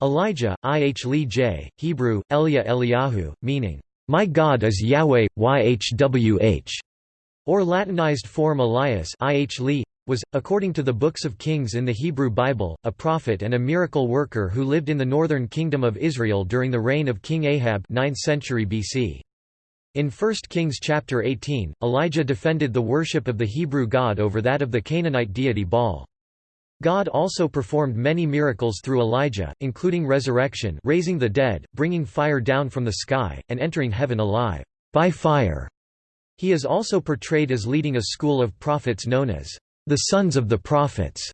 Elijah, IH Lee J., Hebrew, Elia Eliyahu, meaning, "'My God is Yahweh, YHWH' or Latinized form Elias IH Lee, was, according to the books of Kings in the Hebrew Bible, a prophet and a miracle worker who lived in the northern kingdom of Israel during the reign of King Ahab 9th century BC. In 1 Kings chapter 18, Elijah defended the worship of the Hebrew God over that of the Canaanite deity Baal. God also performed many miracles through Elijah, including resurrection raising the dead, bringing fire down from the sky, and entering heaven alive by fire. He is also portrayed as leading a school of prophets known as the sons of the prophets.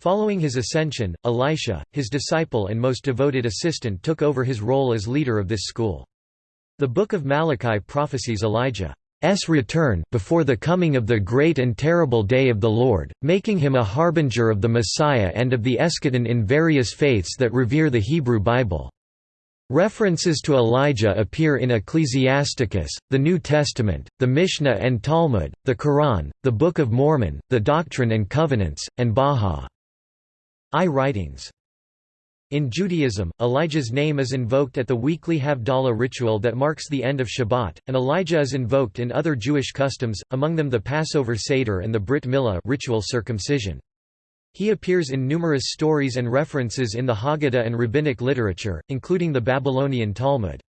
Following his ascension, Elisha, his disciple and most devoted assistant took over his role as leader of this school. The Book of Malachi prophesies Elijah S return before the coming of the great and terrible day of the Lord, making him a harbinger of the Messiah and of the eschaton in various faiths that revere the Hebrew Bible. References to Elijah appear in Ecclesiasticus, the New Testament, the Mishnah and Talmud, the Quran, the Book of Mormon, the Doctrine and Covenants, and Bahá'í writings. In Judaism, Elijah's name is invoked at the weekly Havdalah ritual that marks the end of Shabbat, and Elijah is invoked in other Jewish customs, among them the Passover Seder and the Brit Milah ritual circumcision. He appears in numerous stories and references in the Haggadah and rabbinic literature, including the Babylonian Talmud.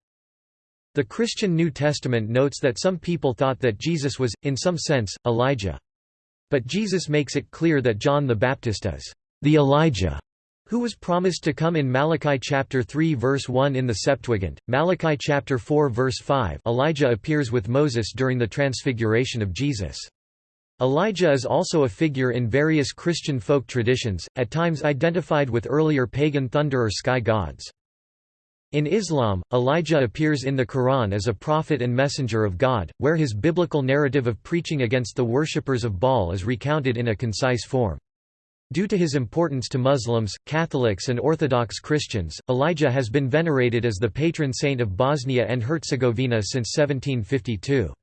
The Christian New Testament notes that some people thought that Jesus was, in some sense, Elijah. But Jesus makes it clear that John the Baptist is the Elijah who was promised to come in Malachi chapter 3 verse 1 in the Septuagint, Malachi chapter 4 verse 5 Elijah appears with Moses during the transfiguration of Jesus. Elijah is also a figure in various Christian folk traditions, at times identified with earlier pagan thunder or sky gods. In Islam, Elijah appears in the Quran as a prophet and messenger of God, where his biblical narrative of preaching against the worshippers of Baal is recounted in a concise form. Due to his importance to Muslims, Catholics and Orthodox Christians, Elijah has been venerated as the patron saint of Bosnia and Herzegovina since 1752.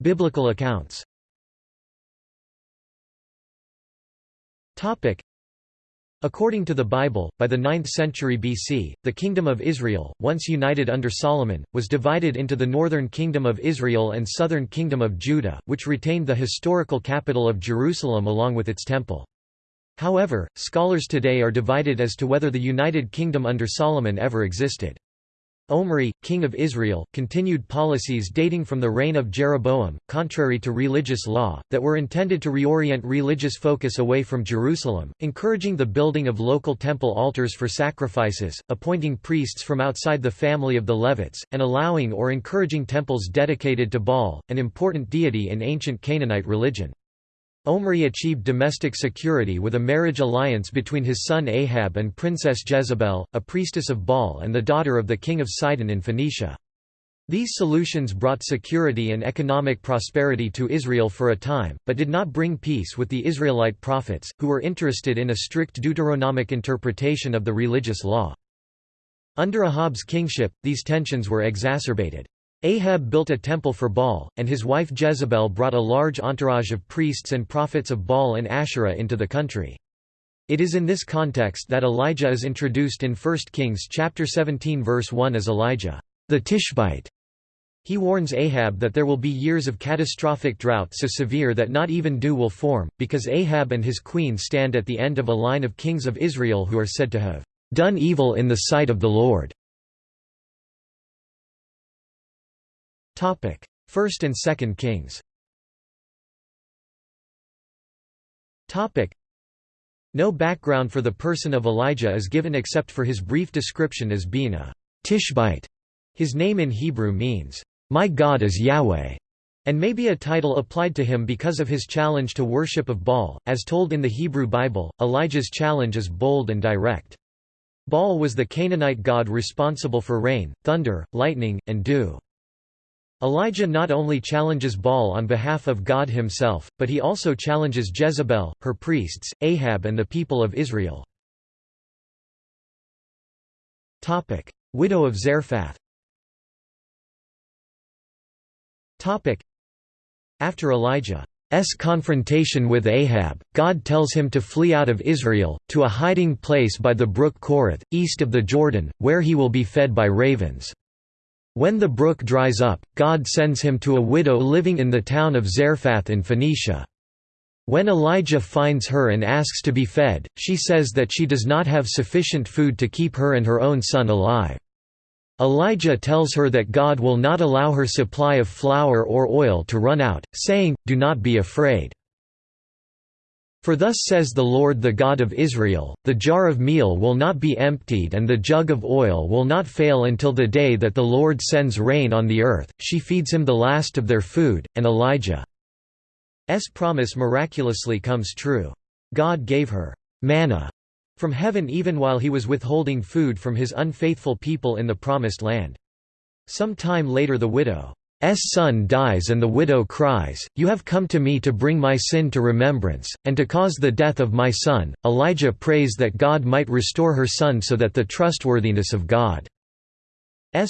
Biblical accounts According to the Bible, by the 9th century BC, the Kingdom of Israel, once united under Solomon, was divided into the northern Kingdom of Israel and southern Kingdom of Judah, which retained the historical capital of Jerusalem along with its temple. However, scholars today are divided as to whether the United Kingdom under Solomon ever existed. Omri, king of Israel, continued policies dating from the reign of Jeroboam, contrary to religious law, that were intended to reorient religious focus away from Jerusalem, encouraging the building of local temple altars for sacrifices, appointing priests from outside the family of the Levites, and allowing or encouraging temples dedicated to Baal, an important deity in ancient Canaanite religion. Omri achieved domestic security with a marriage alliance between his son Ahab and Princess Jezebel, a priestess of Baal and the daughter of the king of Sidon in Phoenicia. These solutions brought security and economic prosperity to Israel for a time, but did not bring peace with the Israelite prophets, who were interested in a strict Deuteronomic interpretation of the religious law. Under Ahab's kingship, these tensions were exacerbated. Ahab built a temple for Baal, and his wife Jezebel brought a large entourage of priests and prophets of Baal and Asherah into the country. It is in this context that Elijah is introduced in 1 Kings chapter 17 verse 1 as Elijah, the Tishbite. He warns Ahab that there will be years of catastrophic drought so severe that not even dew will form, because Ahab and his queen stand at the end of a line of kings of Israel who are said to have done evil in the sight of the Lord. First and Second Kings. Topic: No background for the person of Elijah is given except for his brief description as being a Tishbite. His name in Hebrew means, "My God is Yahweh." and may be a title applied to him because of his challenge to worship of Baal. As told in the Hebrew Bible, Elijah's challenge is bold and direct. Baal was the Canaanite god responsible for rain, thunder, lightning, and dew. Elijah not only challenges Baal on behalf of God himself, but he also challenges Jezebel, her priests, Ahab and the people of Israel. Widow of Zarephath After Elijah's confrontation with Ahab, God tells him to flee out of Israel, to a hiding place by the brook Cherith, east of the Jordan, where he will be fed by ravens. When the brook dries up, God sends him to a widow living in the town of Zarephath in Phoenicia. When Elijah finds her and asks to be fed, she says that she does not have sufficient food to keep her and her own son alive. Elijah tells her that God will not allow her supply of flour or oil to run out, saying, Do not be afraid. For thus says the Lord the God of Israel, the jar of meal will not be emptied and the jug of oil will not fail until the day that the Lord sends rain on the earth. She feeds him the last of their food, and Elijah's promise miraculously comes true. God gave her manna from heaven even while he was withholding food from his unfaithful people in the Promised Land. Some time later the widow son dies and the widow cries, You have come to me to bring my sin to remembrance, and to cause the death of my son. Elijah prays that God might restore her son so that the trustworthiness of God's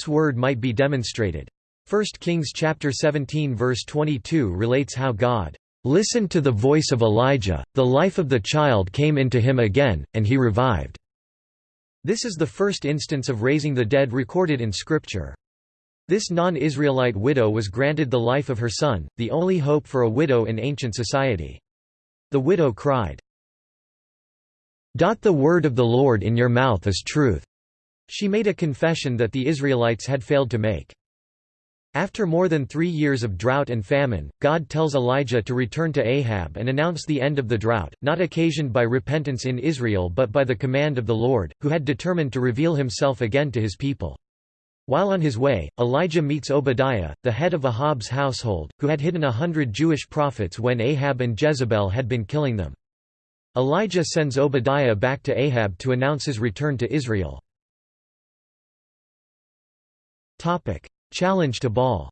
word might be demonstrated. 1 Kings chapter 17 verse 22 relates how God listened to the voice of Elijah, the life of the child came into him again, and he revived. This is the first instance of raising the dead recorded in Scripture. This non-Israelite widow was granted the life of her son, the only hope for a widow in ancient society. The widow cried, "Dot The word of the Lord in your mouth is truth. She made a confession that the Israelites had failed to make. After more than three years of drought and famine, God tells Elijah to return to Ahab and announce the end of the drought, not occasioned by repentance in Israel but by the command of the Lord, who had determined to reveal himself again to his people. While on his way, Elijah meets Obadiah, the head of Ahab's household, who had hidden a hundred Jewish prophets when Ahab and Jezebel had been killing them. Elijah sends Obadiah back to Ahab to announce his return to Israel. Challenge to Baal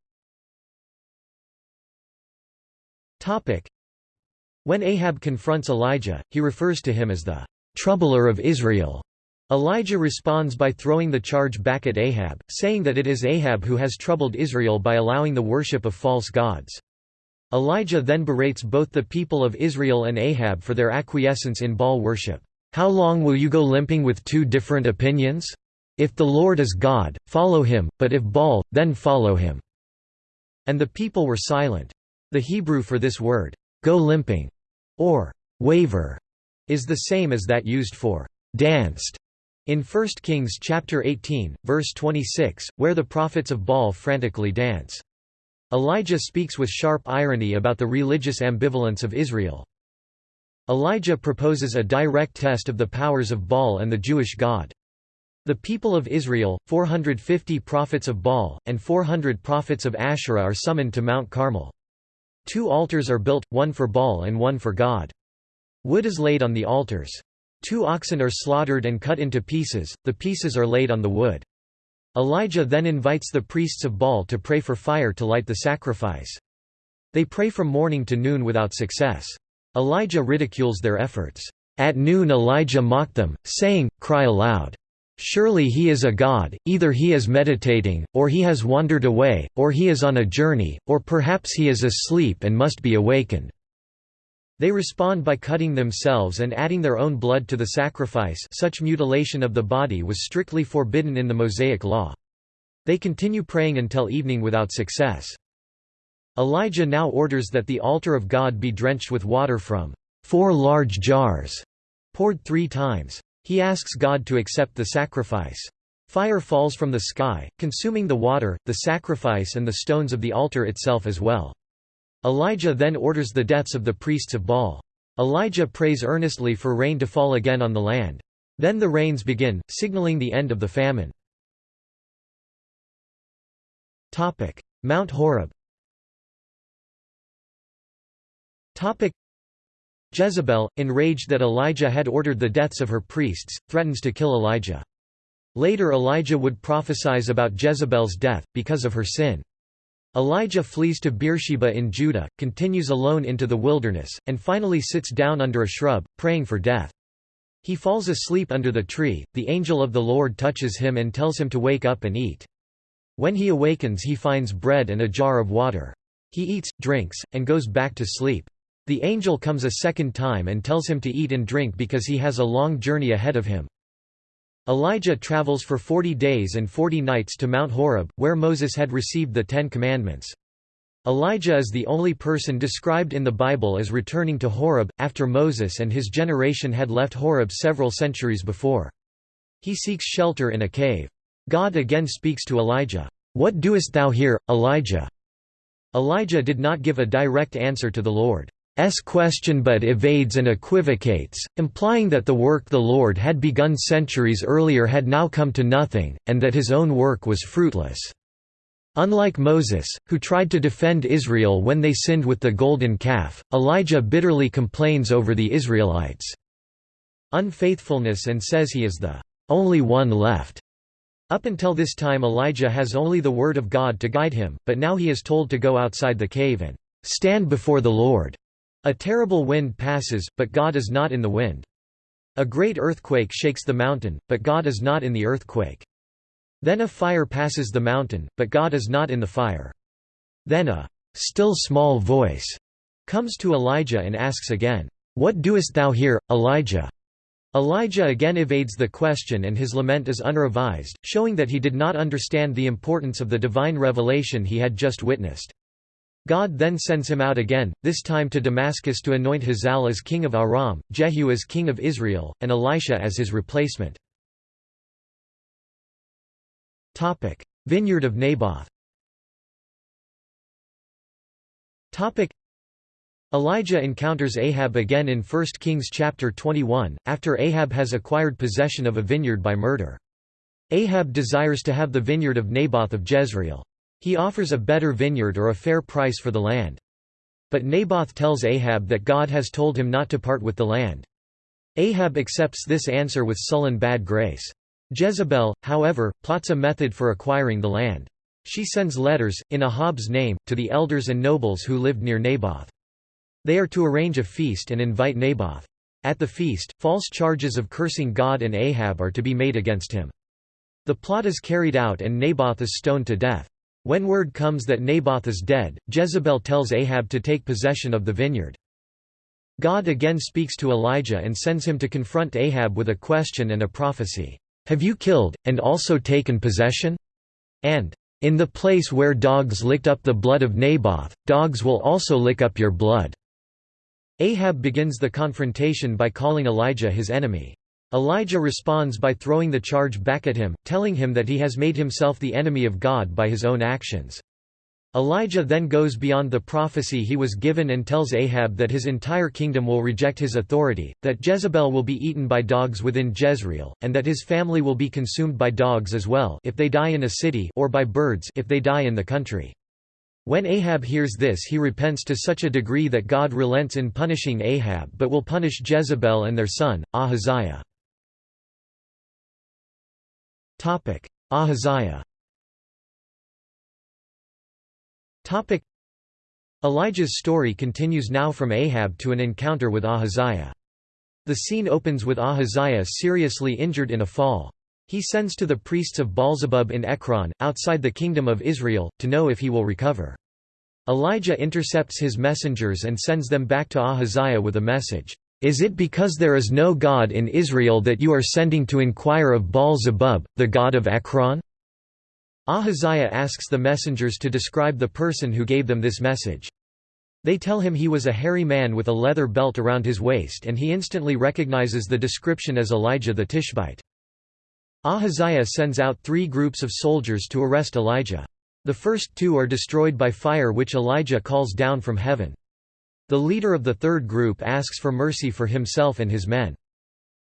When Ahab confronts Elijah, he refers to him as the «troubler of Israel» Elijah responds by throwing the charge back at Ahab, saying that it is Ahab who has troubled Israel by allowing the worship of false gods. Elijah then berates both the people of Israel and Ahab for their acquiescence in Baal worship. How long will you go limping with two different opinions? If the Lord is God, follow him, but if Baal, then follow him." And the people were silent. The Hebrew for this word, go limping, or waver, is the same as that used for danced in 1 Kings chapter 18, verse 26, where the prophets of Baal frantically dance. Elijah speaks with sharp irony about the religious ambivalence of Israel. Elijah proposes a direct test of the powers of Baal and the Jewish God. The people of Israel, 450 prophets of Baal, and 400 prophets of Asherah are summoned to Mount Carmel. Two altars are built, one for Baal and one for God. Wood is laid on the altars. Two oxen are slaughtered and cut into pieces, the pieces are laid on the wood. Elijah then invites the priests of Baal to pray for fire to light the sacrifice. They pray from morning to noon without success. Elijah ridicules their efforts. At noon Elijah mocked them, saying, Cry aloud. Surely he is a god, either he is meditating, or he has wandered away, or he is on a journey, or perhaps he is asleep and must be awakened. They respond by cutting themselves and adding their own blood to the sacrifice such mutilation of the body was strictly forbidden in the Mosaic Law. They continue praying until evening without success. Elijah now orders that the altar of God be drenched with water from four large jars, poured three times. He asks God to accept the sacrifice. Fire falls from the sky, consuming the water, the sacrifice and the stones of the altar itself as well. Elijah then orders the deaths of the priests of Baal. Elijah prays earnestly for rain to fall again on the land. Then the rains begin, signaling the end of the famine. Mount Horeb Jezebel, enraged that Elijah had ordered the deaths of her priests, threatens to kill Elijah. Later Elijah would prophesize about Jezebel's death, because of her sin. Elijah flees to Beersheba in Judah, continues alone into the wilderness, and finally sits down under a shrub, praying for death. He falls asleep under the tree, the angel of the Lord touches him and tells him to wake up and eat. When he awakens he finds bread and a jar of water. He eats, drinks, and goes back to sleep. The angel comes a second time and tells him to eat and drink because he has a long journey ahead of him. Elijah travels for forty days and forty nights to Mount Horeb, where Moses had received the Ten Commandments. Elijah is the only person described in the Bible as returning to Horeb, after Moses and his generation had left Horeb several centuries before. He seeks shelter in a cave. God again speaks to Elijah, "'What doest thou here, Elijah?' Elijah did not give a direct answer to the Lord. S question but evades and equivocates, implying that the work the Lord had begun centuries earlier had now come to nothing, and that his own work was fruitless. Unlike Moses, who tried to defend Israel when they sinned with the golden calf, Elijah bitterly complains over the Israelites' unfaithfulness and says he is the only one left. Up until this time Elijah has only the word of God to guide him, but now he is told to go outside the cave and stand before the Lord. A terrible wind passes, but God is not in the wind. A great earthquake shakes the mountain, but God is not in the earthquake. Then a fire passes the mountain, but God is not in the fire. Then a still small voice comes to Elijah and asks again, What doest thou here, Elijah? Elijah again evades the question and his lament is unrevised, showing that he did not understand the importance of the divine revelation he had just witnessed. God then sends him out again, this time to Damascus to anoint Hazael as king of Aram, Jehu as king of Israel, and Elisha as his replacement. Vineyard of Naboth Elijah encounters Ahab again in 1 Kings chapter 21, after Ahab has acquired possession of a vineyard by murder. Ahab desires to have the vineyard of Naboth of Jezreel. He offers a better vineyard or a fair price for the land. But Naboth tells Ahab that God has told him not to part with the land. Ahab accepts this answer with sullen bad grace. Jezebel, however, plots a method for acquiring the land. She sends letters, in Ahab's name, to the elders and nobles who lived near Naboth. They are to arrange a feast and invite Naboth. At the feast, false charges of cursing God and Ahab are to be made against him. The plot is carried out and Naboth is stoned to death. When word comes that Naboth is dead, Jezebel tells Ahab to take possession of the vineyard. God again speaks to Elijah and sends him to confront Ahab with a question and a prophecy. Have you killed, and also taken possession? And, In the place where dogs licked up the blood of Naboth, dogs will also lick up your blood. Ahab begins the confrontation by calling Elijah his enemy. Elijah responds by throwing the charge back at him, telling him that he has made himself the enemy of God by his own actions. Elijah then goes beyond the prophecy he was given and tells Ahab that his entire kingdom will reject his authority, that Jezebel will be eaten by dogs within Jezreel, and that his family will be consumed by dogs as well if they die in a city or by birds if they die in the country. When Ahab hears this he repents to such a degree that God relents in punishing Ahab but will punish Jezebel and their son, Ahaziah. Ahaziah Elijah's story continues now from Ahab to an encounter with Ahaziah. The scene opens with Ahaziah seriously injured in a fall. He sends to the priests of Baalzebub in Ekron, outside the kingdom of Israel, to know if he will recover. Elijah intercepts his messengers and sends them back to Ahaziah with a message. Is it because there is no God in Israel that you are sending to inquire of Baal-zebub, the god of Ekron? Ahaziah asks the messengers to describe the person who gave them this message. They tell him he was a hairy man with a leather belt around his waist and he instantly recognizes the description as Elijah the Tishbite. Ahaziah sends out three groups of soldiers to arrest Elijah. The first two are destroyed by fire which Elijah calls down from heaven. The leader of the third group asks for mercy for himself and his men.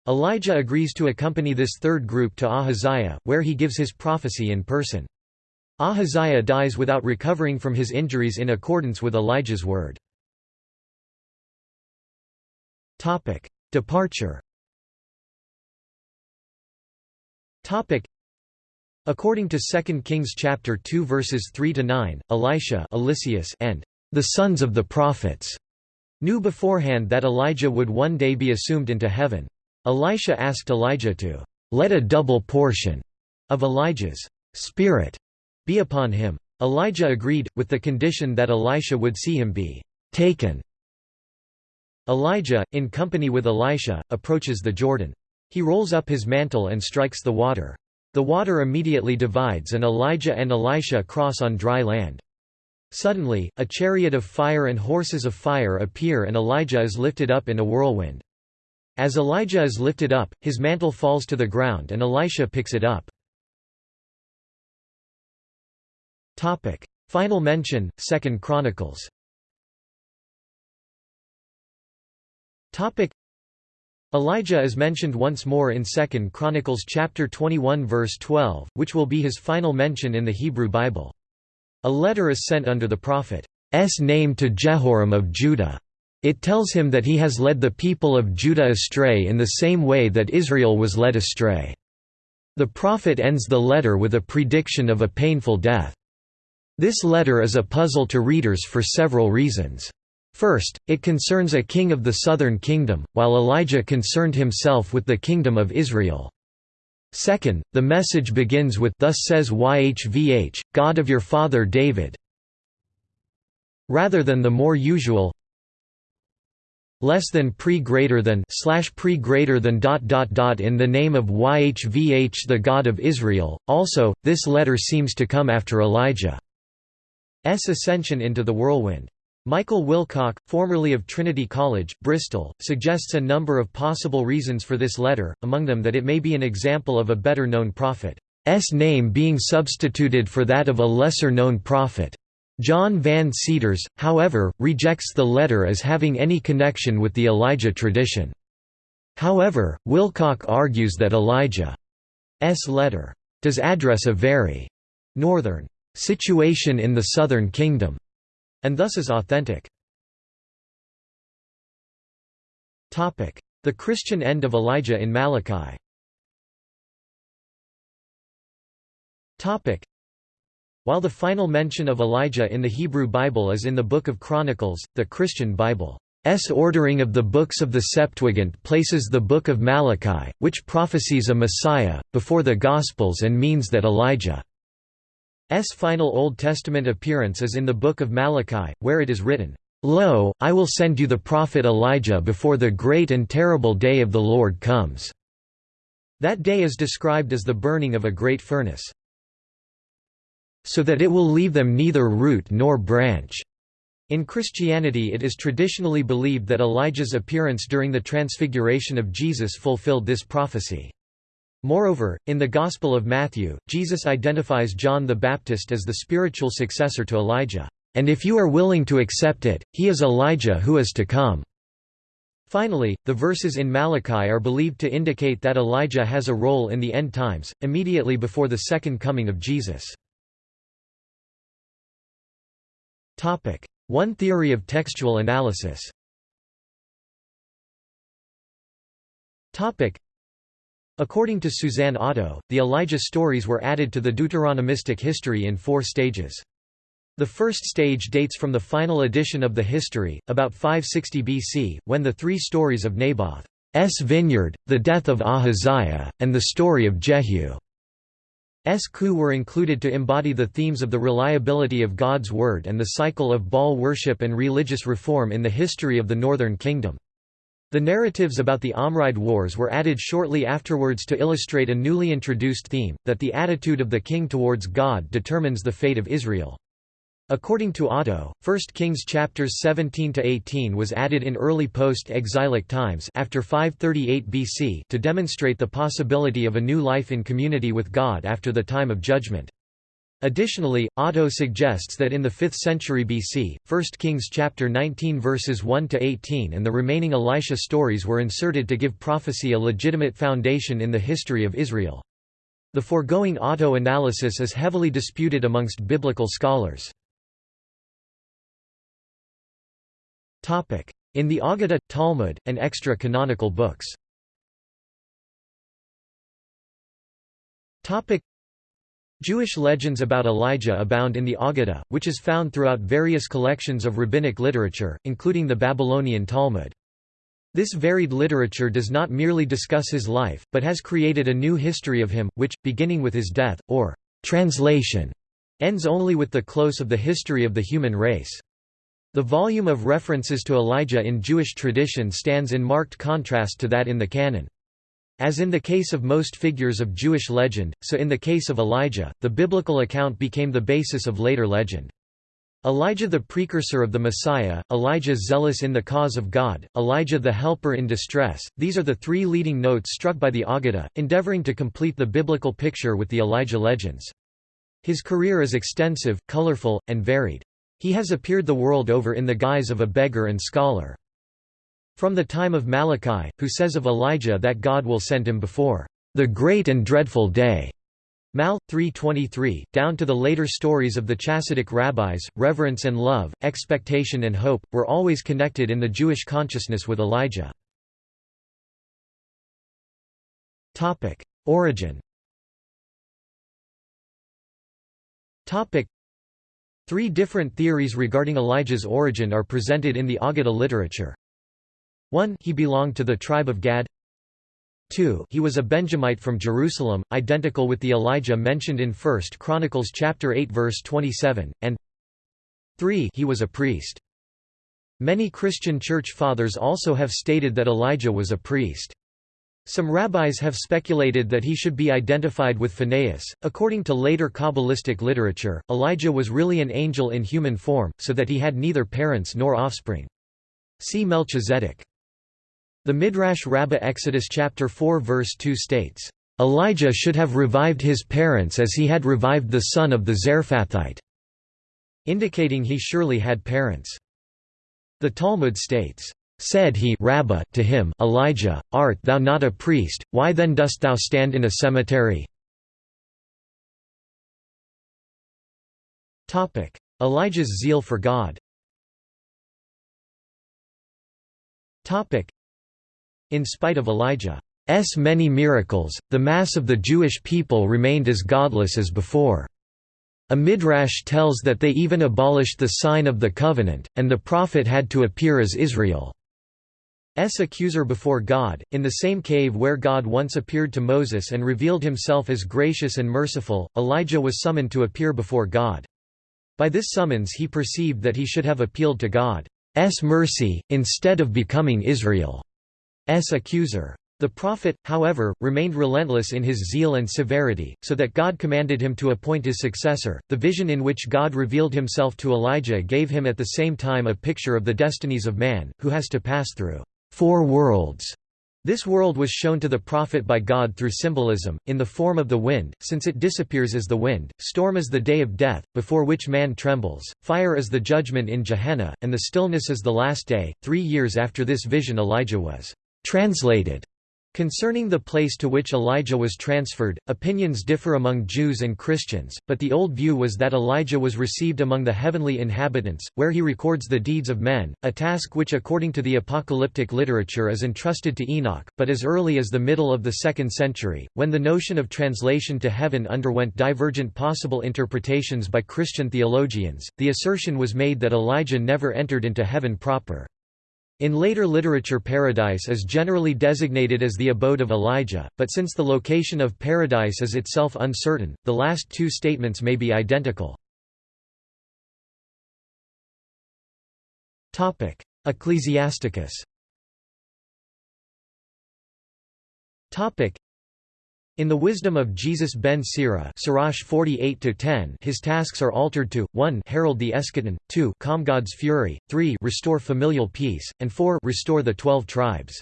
Elijah agrees to accompany this third group to Ahaziah, where he gives his prophecy in person. Ahaziah dies without recovering from his injuries in accordance with Elijah's word. Departure According to 2 Kings chapter 2 verses 3 to 9, Elisha and the sons of the prophets knew beforehand that Elijah would one day be assumed into heaven. Elisha asked Elijah to let a double portion of Elijah's spirit be upon him. Elijah agreed, with the condition that Elisha would see him be taken Elijah, in company with Elisha, approaches the Jordan. He rolls up his mantle and strikes the water. The water immediately divides and Elijah and Elisha cross on dry land. Suddenly, a chariot of fire and horses of fire appear and Elijah is lifted up in a whirlwind. As Elijah is lifted up, his mantle falls to the ground and Elisha picks it up. Final mention, 2 Chronicles Elijah is mentioned once more in 2 Chronicles chapter 21 verse 12, which will be his final mention in the Hebrew Bible. A letter is sent under the prophet's name to Jehoram of Judah. It tells him that he has led the people of Judah astray in the same way that Israel was led astray. The prophet ends the letter with a prediction of a painful death. This letter is a puzzle to readers for several reasons. First, it concerns a king of the southern kingdom, while Elijah concerned himself with the kingdom of Israel. Second, the message begins with Thus says YHVH, God of your father David rather than the more usual less than pre greater than slash pre greater than dot dot dot in the name of YHVH the God of Israel. Also, this letter seems to come after Elijah's ascension into the whirlwind. Michael Wilcock, formerly of Trinity College, Bristol, suggests a number of possible reasons for this letter, among them that it may be an example of a better-known prophet's name being substituted for that of a lesser-known prophet. John Van Seters, however, rejects the letter as having any connection with the Elijah tradition. However, Wilcock argues that Elijah's letter does address a very northern situation in the southern kingdom and thus is authentic. The Christian end of Elijah in Malachi. While the final mention of Elijah in the Hebrew Bible is in the Book of Chronicles, the Christian Bible's ordering of the books of the Septuagint places the Book of Malachi, which prophesies a Messiah, before the Gospels and means that Elijah final Old Testament appearance is in the Book of Malachi, where it is written, "'Lo, I will send you the prophet Elijah before the great and terrible day of the Lord comes." That day is described as the burning of a great furnace. So that it will leave them neither root nor branch. In Christianity it is traditionally believed that Elijah's appearance during the transfiguration of Jesus fulfilled this prophecy. Moreover, in the Gospel of Matthew, Jesus identifies John the Baptist as the spiritual successor to Elijah, "...and if you are willing to accept it, he is Elijah who is to come." Finally, the verses in Malachi are believed to indicate that Elijah has a role in the end times, immediately before the second coming of Jesus. One theory of textual analysis According to Susanne Otto, the Elijah stories were added to the Deuteronomistic history in four stages. The first stage dates from the final edition of the history, about 560 BC, when the three stories of Naboth's vineyard, the death of Ahaziah, and the story of Jehu's coup were included to embody the themes of the reliability of God's word and the cycle of Baal worship and religious reform in the history of the northern kingdom. The narratives about the Omride Wars were added shortly afterwards to illustrate a newly introduced theme, that the attitude of the king towards God determines the fate of Israel. According to Otto, 1 Kings chapters 17 to 18 was added in early post-exilic times after 538 BC to demonstrate the possibility of a new life in community with God after the time of judgment. Additionally, Otto suggests that in the 5th century BC, 1 Kings chapter 19 verses 1 to 18 and the remaining Elisha stories were inserted to give prophecy a legitimate foundation in the history of Israel. The foregoing Otto analysis is heavily disputed amongst biblical scholars. Topic: In the Aggadah, Talmud, and extra-canonical books Jewish legends about Elijah abound in the Aggadah, which is found throughout various collections of rabbinic literature, including the Babylonian Talmud. This varied literature does not merely discuss his life, but has created a new history of him, which, beginning with his death, or translation, ends only with the close of the history of the human race. The volume of references to Elijah in Jewish tradition stands in marked contrast to that in the canon. As in the case of most figures of Jewish legend, so in the case of Elijah, the biblical account became the basis of later legend. Elijah the precursor of the Messiah, Elijah zealous in the cause of God, Elijah the helper in distress, these are the three leading notes struck by the Aggadah, endeavoring to complete the biblical picture with the Elijah legends. His career is extensive, colorful, and varied. He has appeared the world over in the guise of a beggar and scholar. From the time of Malachi, who says of Elijah that God will send him before the great and dreadful day. Mal. 3.23, down to the later stories of the Chassidic rabbis, reverence and love, expectation and hope, were always connected in the Jewish consciousness with Elijah. Origin Three different theories regarding Elijah's origin are presented in the Aggadah literature. 1 He belonged to the tribe of Gad 2 He was a Benjamite from Jerusalem, identical with the Elijah mentioned in 1 Chronicles chapter 8 verse 27, and 3 He was a priest. Many Christian church fathers also have stated that Elijah was a priest. Some rabbis have speculated that he should be identified with Phinehas. According to later Kabbalistic literature, Elijah was really an angel in human form, so that he had neither parents nor offspring. See Melchizedek. The Midrash Rabbah Exodus chapter 4 verse 2 states, "Elijah should have revived his parents as he had revived the son of the Zarephathite," indicating he surely had parents. The Talmud states, "Said he Rabbah to him, Elijah, art thou not a priest, why then dost thou stand in a cemetery?" Elijah's zeal for God in spite of Elijah's many miracles, the mass of the Jewish people remained as godless as before. A midrash tells that they even abolished the sign of the covenant, and the prophet had to appear as Israel's accuser before God, in the same cave where God once appeared to Moses and revealed himself as gracious and merciful, Elijah was summoned to appear before God. By this summons he perceived that he should have appealed to God's mercy, instead of becoming Israel. Accuser. The prophet, however, remained relentless in his zeal and severity, so that God commanded him to appoint his successor. The vision in which God revealed himself to Elijah gave him at the same time a picture of the destinies of man, who has to pass through four worlds this world was shown to the prophet by God through symbolism, in the form of the wind, since it disappears as the wind, storm is the day of death, before which man trembles, fire is the judgment in Gehenna, and the stillness is the last day. Three years after this vision Elijah was Translated Concerning the place to which Elijah was transferred, opinions differ among Jews and Christians, but the old view was that Elijah was received among the heavenly inhabitants, where he records the deeds of men, a task which according to the apocalyptic literature is entrusted to Enoch, but as early as the middle of the 2nd century, when the notion of translation to heaven underwent divergent possible interpretations by Christian theologians, the assertion was made that Elijah never entered into heaven proper. In later literature paradise is generally designated as the abode of Elijah, but since the location of paradise is itself uncertain, the last two statements may be identical. Ecclesiasticus in the wisdom of Jesus ben Sira Sirach 48 his tasks are altered to, 1 herald the eschaton, 2 calm God's fury, 3 restore familial peace, and 4 restore the twelve tribes.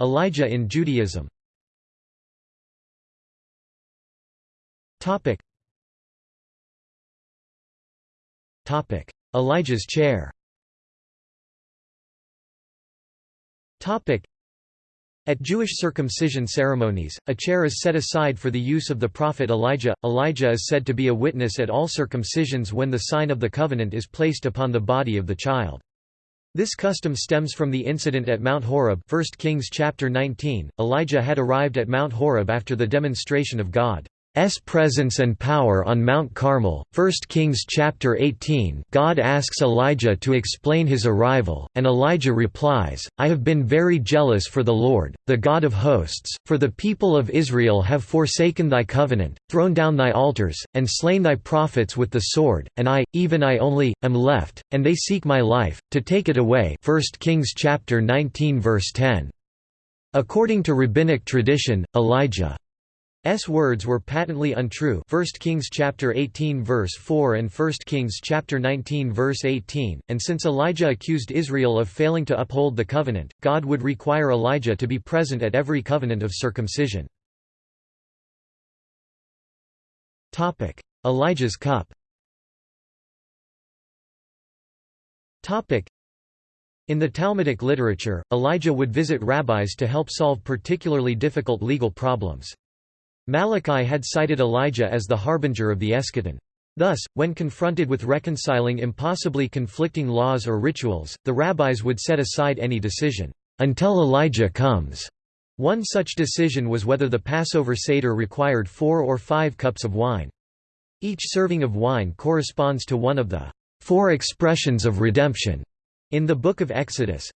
Elijah in Judaism Elijah's chair at Jewish circumcision ceremonies, a chair is set aside for the use of the prophet Elijah. Elijah is said to be a witness at all circumcisions when the sign of the covenant is placed upon the body of the child. This custom stems from the incident at Mount Horeb 1 Kings chapter 19. Elijah had arrived at Mount Horeb after the demonstration of God's presence and power on Mount Carmel. 1 Kings chapter 18. God asks Elijah to explain his arrival, and Elijah replies, I have been very jealous for the Lord, the God of hosts, for the people of Israel have forsaken thy covenant, thrown down thy altars, and slain thy prophets with the sword, and I, even I only, am left, and they seek my life, to take it away. 1 Kings chapter 19 verse 10. According to rabbinic tradition, Elijah S words were patently untrue. 1 Kings chapter 18 verse 4 and 1 Kings chapter 19 verse 18 and since Elijah accused Israel of failing to uphold the covenant God would require Elijah to be present at every covenant of circumcision. Topic Elijah's cup. Topic in the Talmudic literature, Elijah would visit rabbis to help solve particularly difficult legal problems. Malachi had cited Elijah as the harbinger of the eschaton. Thus, when confronted with reconciling impossibly conflicting laws or rituals, the rabbis would set aside any decision, "...until Elijah comes." One such decision was whether the Passover Seder required four or five cups of wine. Each serving of wine corresponds to one of the four expressions of redemption in the Book of Exodus.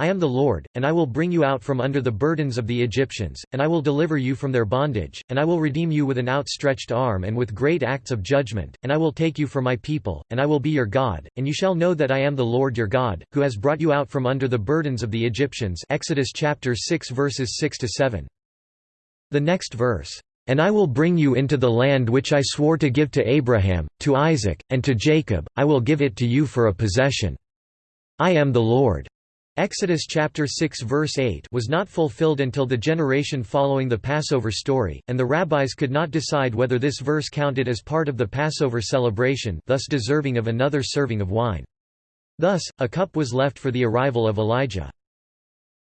I am the Lord, and I will bring you out from under the burdens of the Egyptians, and I will deliver you from their bondage, and I will redeem you with an outstretched arm and with great acts of judgment, and I will take you for my people, and I will be your God, and you shall know that I am the Lord your God, who has brought you out from under the burdens of the Egyptians Exodus chapter 6 verses 6 to 7. The next verse, and I will bring you into the land which I swore to give to Abraham, to Isaac, and to Jacob, I will give it to you for a possession. I am the Lord. Exodus chapter 6 verse 8 was not fulfilled until the generation following the Passover story, and the rabbis could not decide whether this verse counted as part of the Passover celebration thus deserving of another serving of wine. Thus, a cup was left for the arrival of Elijah.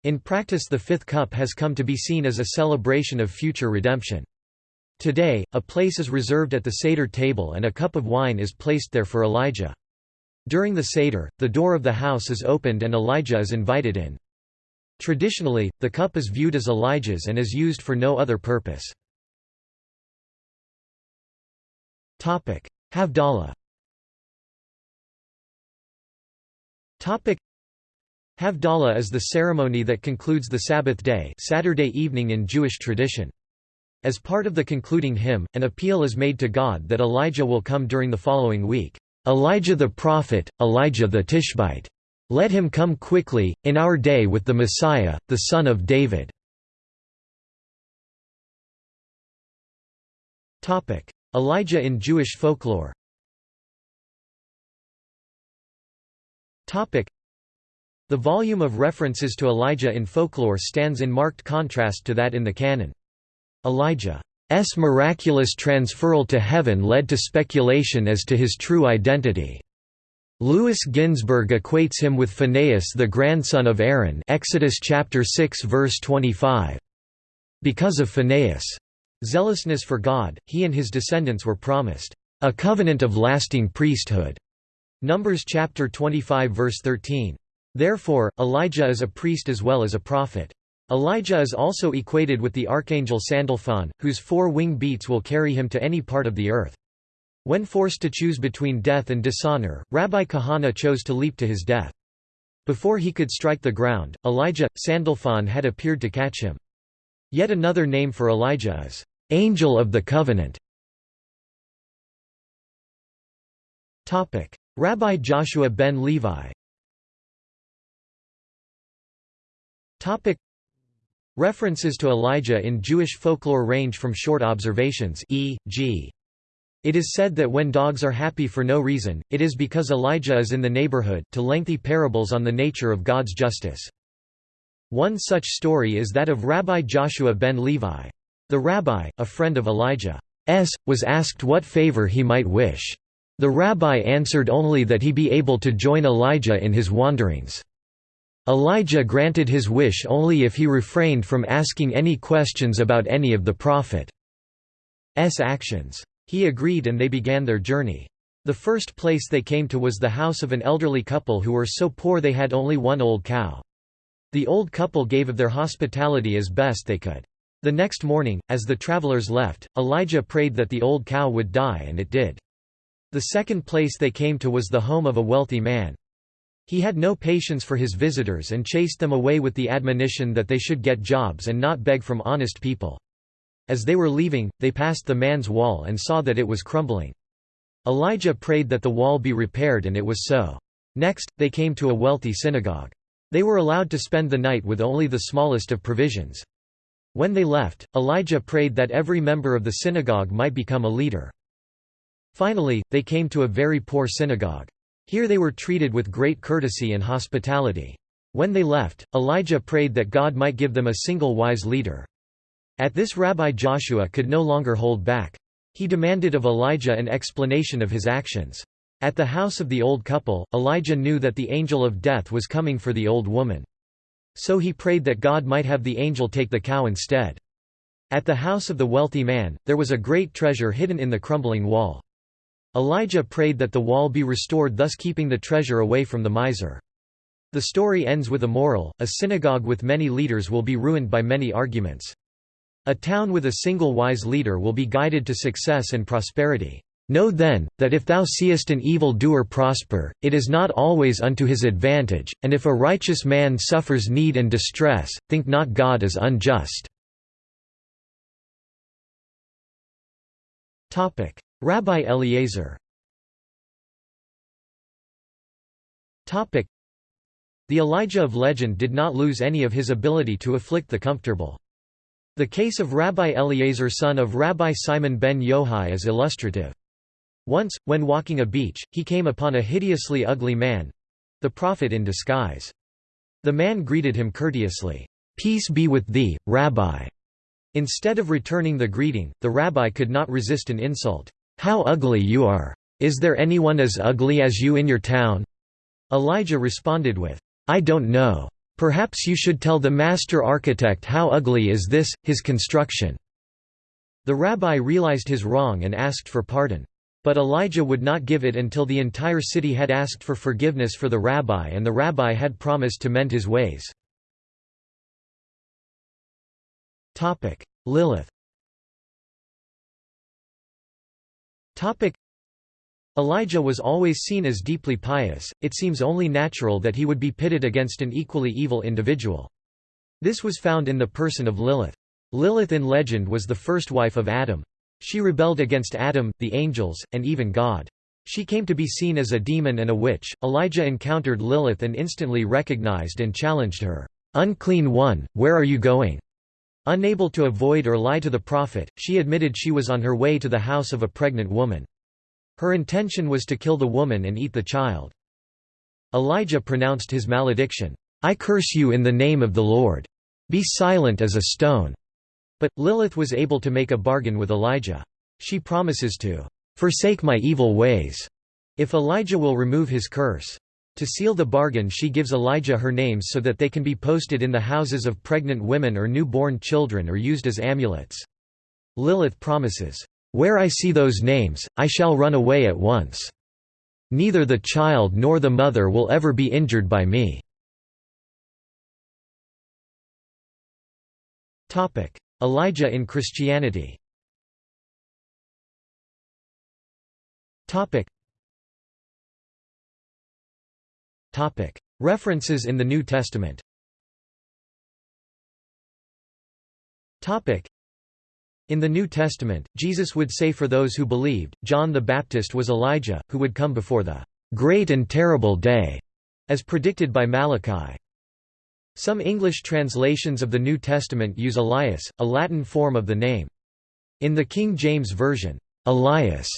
In practice the fifth cup has come to be seen as a celebration of future redemption. Today, a place is reserved at the Seder table and a cup of wine is placed there for Elijah. During the Seder, the door of the house is opened and Elijah is invited in. Traditionally, the cup is viewed as Elijah's and is used for no other purpose. Havdalah Havdalah is the ceremony that concludes the Sabbath day Saturday evening in Jewish tradition. As part of the concluding hymn, an appeal is made to God that Elijah will come during the following week. Elijah the prophet, Elijah the Tishbite. Let him come quickly, in our day with the Messiah, the son of David. Elijah in Jewish folklore The volume of references to Elijah in folklore stands in marked contrast to that in the canon. Elijah S miraculous transferal to heaven led to speculation as to his true identity. Louis Ginzberg equates him with Phinehas the grandson of Aaron Exodus chapter 6 verse 25. Because of Phinehas' zealousness for God, he and his descendants were promised a covenant of lasting priesthood. Numbers chapter 25 verse 13. Therefore, Elijah is a priest as well as a prophet. Elijah is also equated with the archangel Sandalphon, whose four wing beats will carry him to any part of the earth. When forced to choose between death and dishonor, Rabbi Kahana chose to leap to his death. Before he could strike the ground, Elijah, Sandalphon had appeared to catch him. Yet another name for Elijah is, "'Angel of the Covenant". Rabbi Joshua ben Levi References to Elijah in Jewish folklore range from short observations e.g. It is said that when dogs are happy for no reason, it is because Elijah is in the neighborhood, to lengthy parables on the nature of God's justice. One such story is that of Rabbi Joshua ben Levi. The rabbi, a friend of Elijah's, was asked what favor he might wish. The rabbi answered only that he be able to join Elijah in his wanderings. Elijah granted his wish only if he refrained from asking any questions about any of the prophet's actions. He agreed and they began their journey. The first place they came to was the house of an elderly couple who were so poor they had only one old cow. The old couple gave of their hospitality as best they could. The next morning, as the travelers left, Elijah prayed that the old cow would die and it did. The second place they came to was the home of a wealthy man. He had no patience for his visitors and chased them away with the admonition that they should get jobs and not beg from honest people. As they were leaving, they passed the man's wall and saw that it was crumbling. Elijah prayed that the wall be repaired and it was so. Next, they came to a wealthy synagogue. They were allowed to spend the night with only the smallest of provisions. When they left, Elijah prayed that every member of the synagogue might become a leader. Finally, they came to a very poor synagogue. Here they were treated with great courtesy and hospitality. When they left, Elijah prayed that God might give them a single wise leader. At this Rabbi Joshua could no longer hold back. He demanded of Elijah an explanation of his actions. At the house of the old couple, Elijah knew that the angel of death was coming for the old woman. So he prayed that God might have the angel take the cow instead. At the house of the wealthy man, there was a great treasure hidden in the crumbling wall. Elijah prayed that the wall be restored thus keeping the treasure away from the miser. The story ends with a moral, a synagogue with many leaders will be ruined by many arguments. A town with a single wise leader will be guided to success and prosperity. Know then, that if thou seest an evil doer prosper, it is not always unto his advantage, and if a righteous man suffers need and distress, think not God is unjust. Rabbi Eliezer The Elijah of legend did not lose any of his ability to afflict the comfortable. The case of Rabbi Eliezer son of Rabbi Simon ben Yohai is illustrative. Once, when walking a beach, he came upon a hideously ugly man—the prophet in disguise. The man greeted him courteously, "'Peace be with thee, Rabbi'." Instead of returning the greeting, the rabbi could not resist an insult. "'How ugly you are! Is there anyone as ugly as you in your town?' Elijah responded with, "'I don't know. Perhaps you should tell the master architect how ugly is this, his construction.' The rabbi realized his wrong and asked for pardon. But Elijah would not give it until the entire city had asked for forgiveness for the rabbi and the rabbi had promised to mend his ways. Lilith Topic: Elijah was always seen as deeply pious, it seems only natural that he would be pitted against an equally evil individual. This was found in the person of Lilith. Lilith in legend was the first wife of Adam. She rebelled against Adam, the angels, and even God. She came to be seen as a demon and a witch. Elijah encountered Lilith and instantly recognized and challenged her. Unclean one, where are you going? Unable to avoid or lie to the prophet, she admitted she was on her way to the house of a pregnant woman. Her intention was to kill the woman and eat the child. Elijah pronounced his malediction, I curse you in the name of the Lord. Be silent as a stone. But, Lilith was able to make a bargain with Elijah. She promises to "...forsake my evil ways," if Elijah will remove his curse. To seal the bargain she gives Elijah her names so that they can be posted in the houses of pregnant women or newborn children or used as amulets. Lilith promises, "...where I see those names, I shall run away at once. Neither the child nor the mother will ever be injured by me." Elijah in Christianity References in the New Testament in the New Testament, Jesus would say for those who believed, John the Baptist was Elijah, who would come before the "...great and terrible day", as predicted by Malachi. Some English translations of the New Testament use Elias, a Latin form of the name. In the King James Version, Elias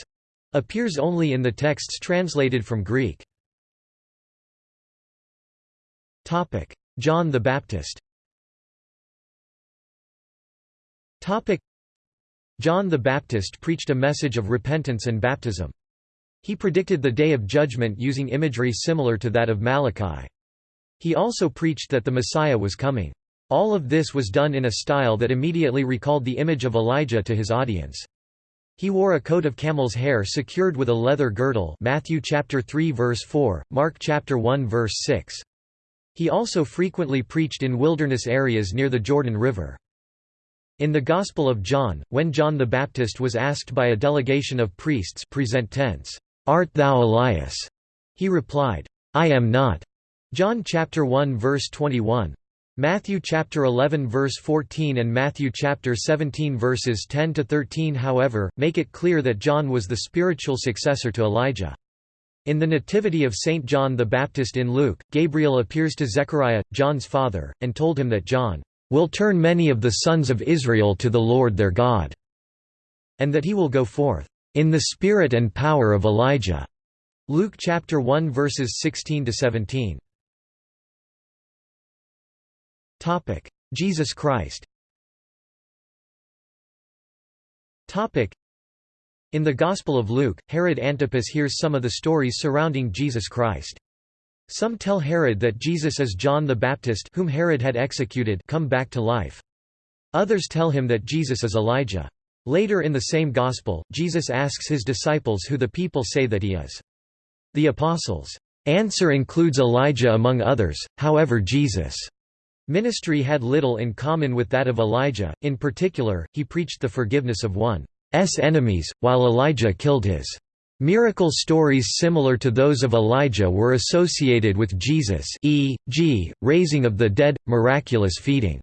appears only in the texts translated from Greek. John the Baptist John the Baptist preached a message of repentance and baptism. He predicted the day of judgment using imagery similar to that of Malachi. He also preached that the Messiah was coming. All of this was done in a style that immediately recalled the image of Elijah to his audience. He wore a coat of camel's hair secured with a leather girdle Matthew chapter 3 verse 4, Mark chapter 1 verse 6. He also frequently preached in wilderness areas near the Jordan River. In the Gospel of John, when John the Baptist was asked by a delegation of priests present tense, "'Art thou Elias?' he replied, "'I am not." John chapter 1 verse 21. Matthew chapter 11 verse 14 and Matthew chapter 17 verses 10 to 13 however make it clear that John was the spiritual successor to Elijah. In the Nativity of Saint John the Baptist in Luke, Gabriel appears to Zechariah, John's father, and told him that John will turn many of the sons of Israel to the Lord their God, and that he will go forth in the spirit and power of Elijah. Luke chapter 1 verses 16 to 17. Topic: Jesus Christ. Topic: In the Gospel of Luke, Herod Antipas hears some of the stories surrounding Jesus Christ. Some tell Herod that Jesus is John the Baptist whom Herod had executed come back to life. Others tell him that Jesus is Elijah. Later in the same Gospel, Jesus asks his disciples who the people say that he is. The Apostles' answer includes Elijah among others, however Jesus' ministry had little in common with that of Elijah, in particular, he preached the forgiveness of one's enemies, while Elijah killed his. Miracle stories similar to those of Elijah were associated with Jesus e.g., raising of the dead, miraculous feeding.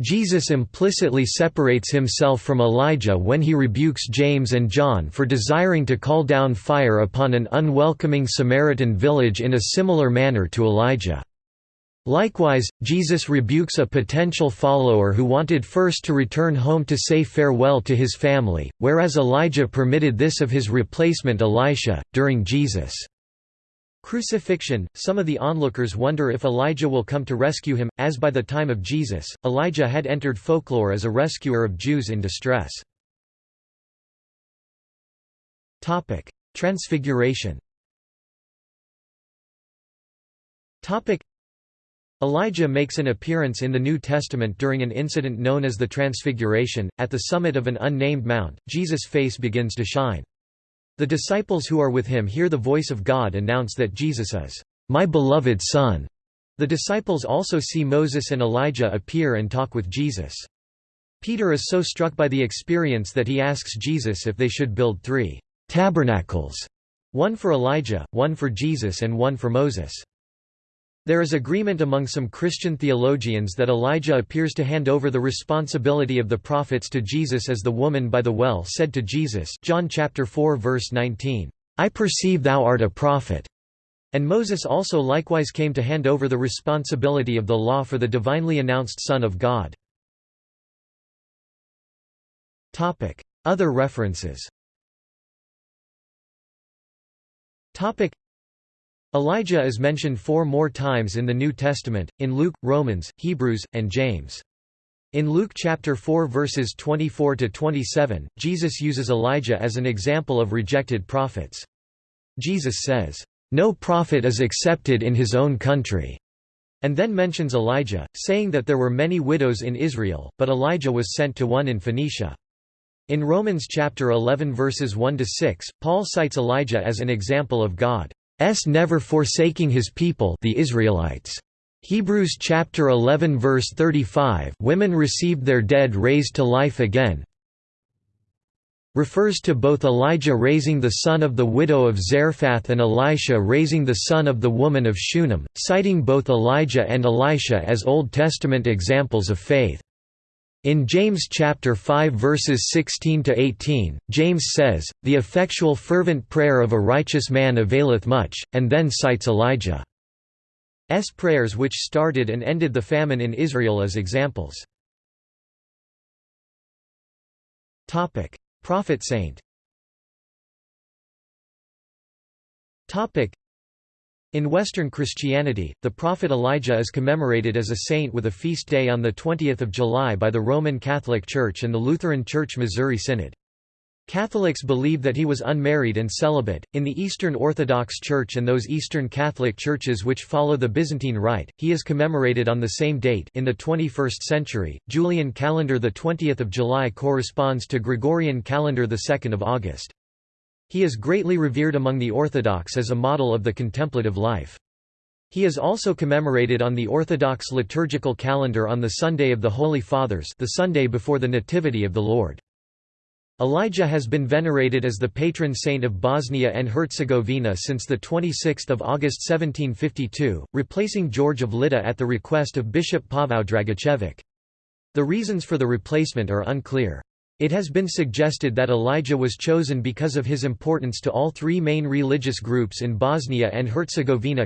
Jesus implicitly separates himself from Elijah when he rebukes James and John for desiring to call down fire upon an unwelcoming Samaritan village in a similar manner to Elijah. Likewise, Jesus rebukes a potential follower who wanted first to return home to say farewell to his family, whereas Elijah permitted this of his replacement Elisha. During Jesus' crucifixion, some of the onlookers wonder if Elijah will come to rescue him, as by the time of Jesus, Elijah had entered folklore as a rescuer of Jews in distress. Transfiguration Elijah makes an appearance in the New Testament during an incident known as the Transfiguration. At the summit of an unnamed mount, Jesus' face begins to shine. The disciples who are with him hear the voice of God announce that Jesus is, My beloved Son. The disciples also see Moses and Elijah appear and talk with Jesus. Peter is so struck by the experience that he asks Jesus if they should build three tabernacles, one for Elijah, one for Jesus and one for Moses. There is agreement among some Christian theologians that Elijah appears to hand over the responsibility of the prophets to Jesus as the woman by the well said to Jesus John chapter 4 verse 19, "I perceive thou art a prophet." And Moses also likewise came to hand over the responsibility of the law for the divinely announced Son of God. Other references Elijah is mentioned four more times in the New Testament, in Luke, Romans, Hebrews, and James. In Luke chapter 4 verses 24 to 27, Jesus uses Elijah as an example of rejected prophets. Jesus says, "No prophet is accepted in his own country." And then mentions Elijah, saying that there were many widows in Israel, but Elijah was sent to one in Phoenicia. In Romans chapter 11 verses 1 to 6, Paul cites Elijah as an example of God never forsaking his people the Israelites. Hebrews chapter 11 verse 35 Women received their dead raised to life again refers to both Elijah raising the son of the widow of Zarephath and Elisha raising the son of the woman of Shunem, citing both Elijah and Elisha as Old Testament examples of faith. In James chapter 5 verses 16 to 18, James says, "The effectual fervent prayer of a righteous man availeth much," and then cites Elijah's prayers which started and ended the famine in Israel as examples. Topic: Prophet saint. Topic: in Western Christianity, the prophet Elijah is commemorated as a saint with a feast day on 20 July by the Roman Catholic Church and the Lutheran Church Missouri Synod. Catholics believe that he was unmarried and celibate. In the Eastern Orthodox Church and those Eastern Catholic churches which follow the Byzantine Rite, he is commemorated on the same date in the 21st century. Julian calendar the 20th of July corresponds to Gregorian calendar the 2nd of August. He is greatly revered among the Orthodox as a model of the contemplative life. He is also commemorated on the Orthodox liturgical calendar on the Sunday of the Holy Fathers the Sunday before the Nativity of the Lord. Elijah has been venerated as the patron saint of Bosnia and Herzegovina since 26 August 1752, replacing George of Lydda at the request of Bishop Pavao Dragicevic. The reasons for the replacement are unclear. It has been suggested that Elijah was chosen because of his importance to all three main religious groups in Bosnia and Herzegovina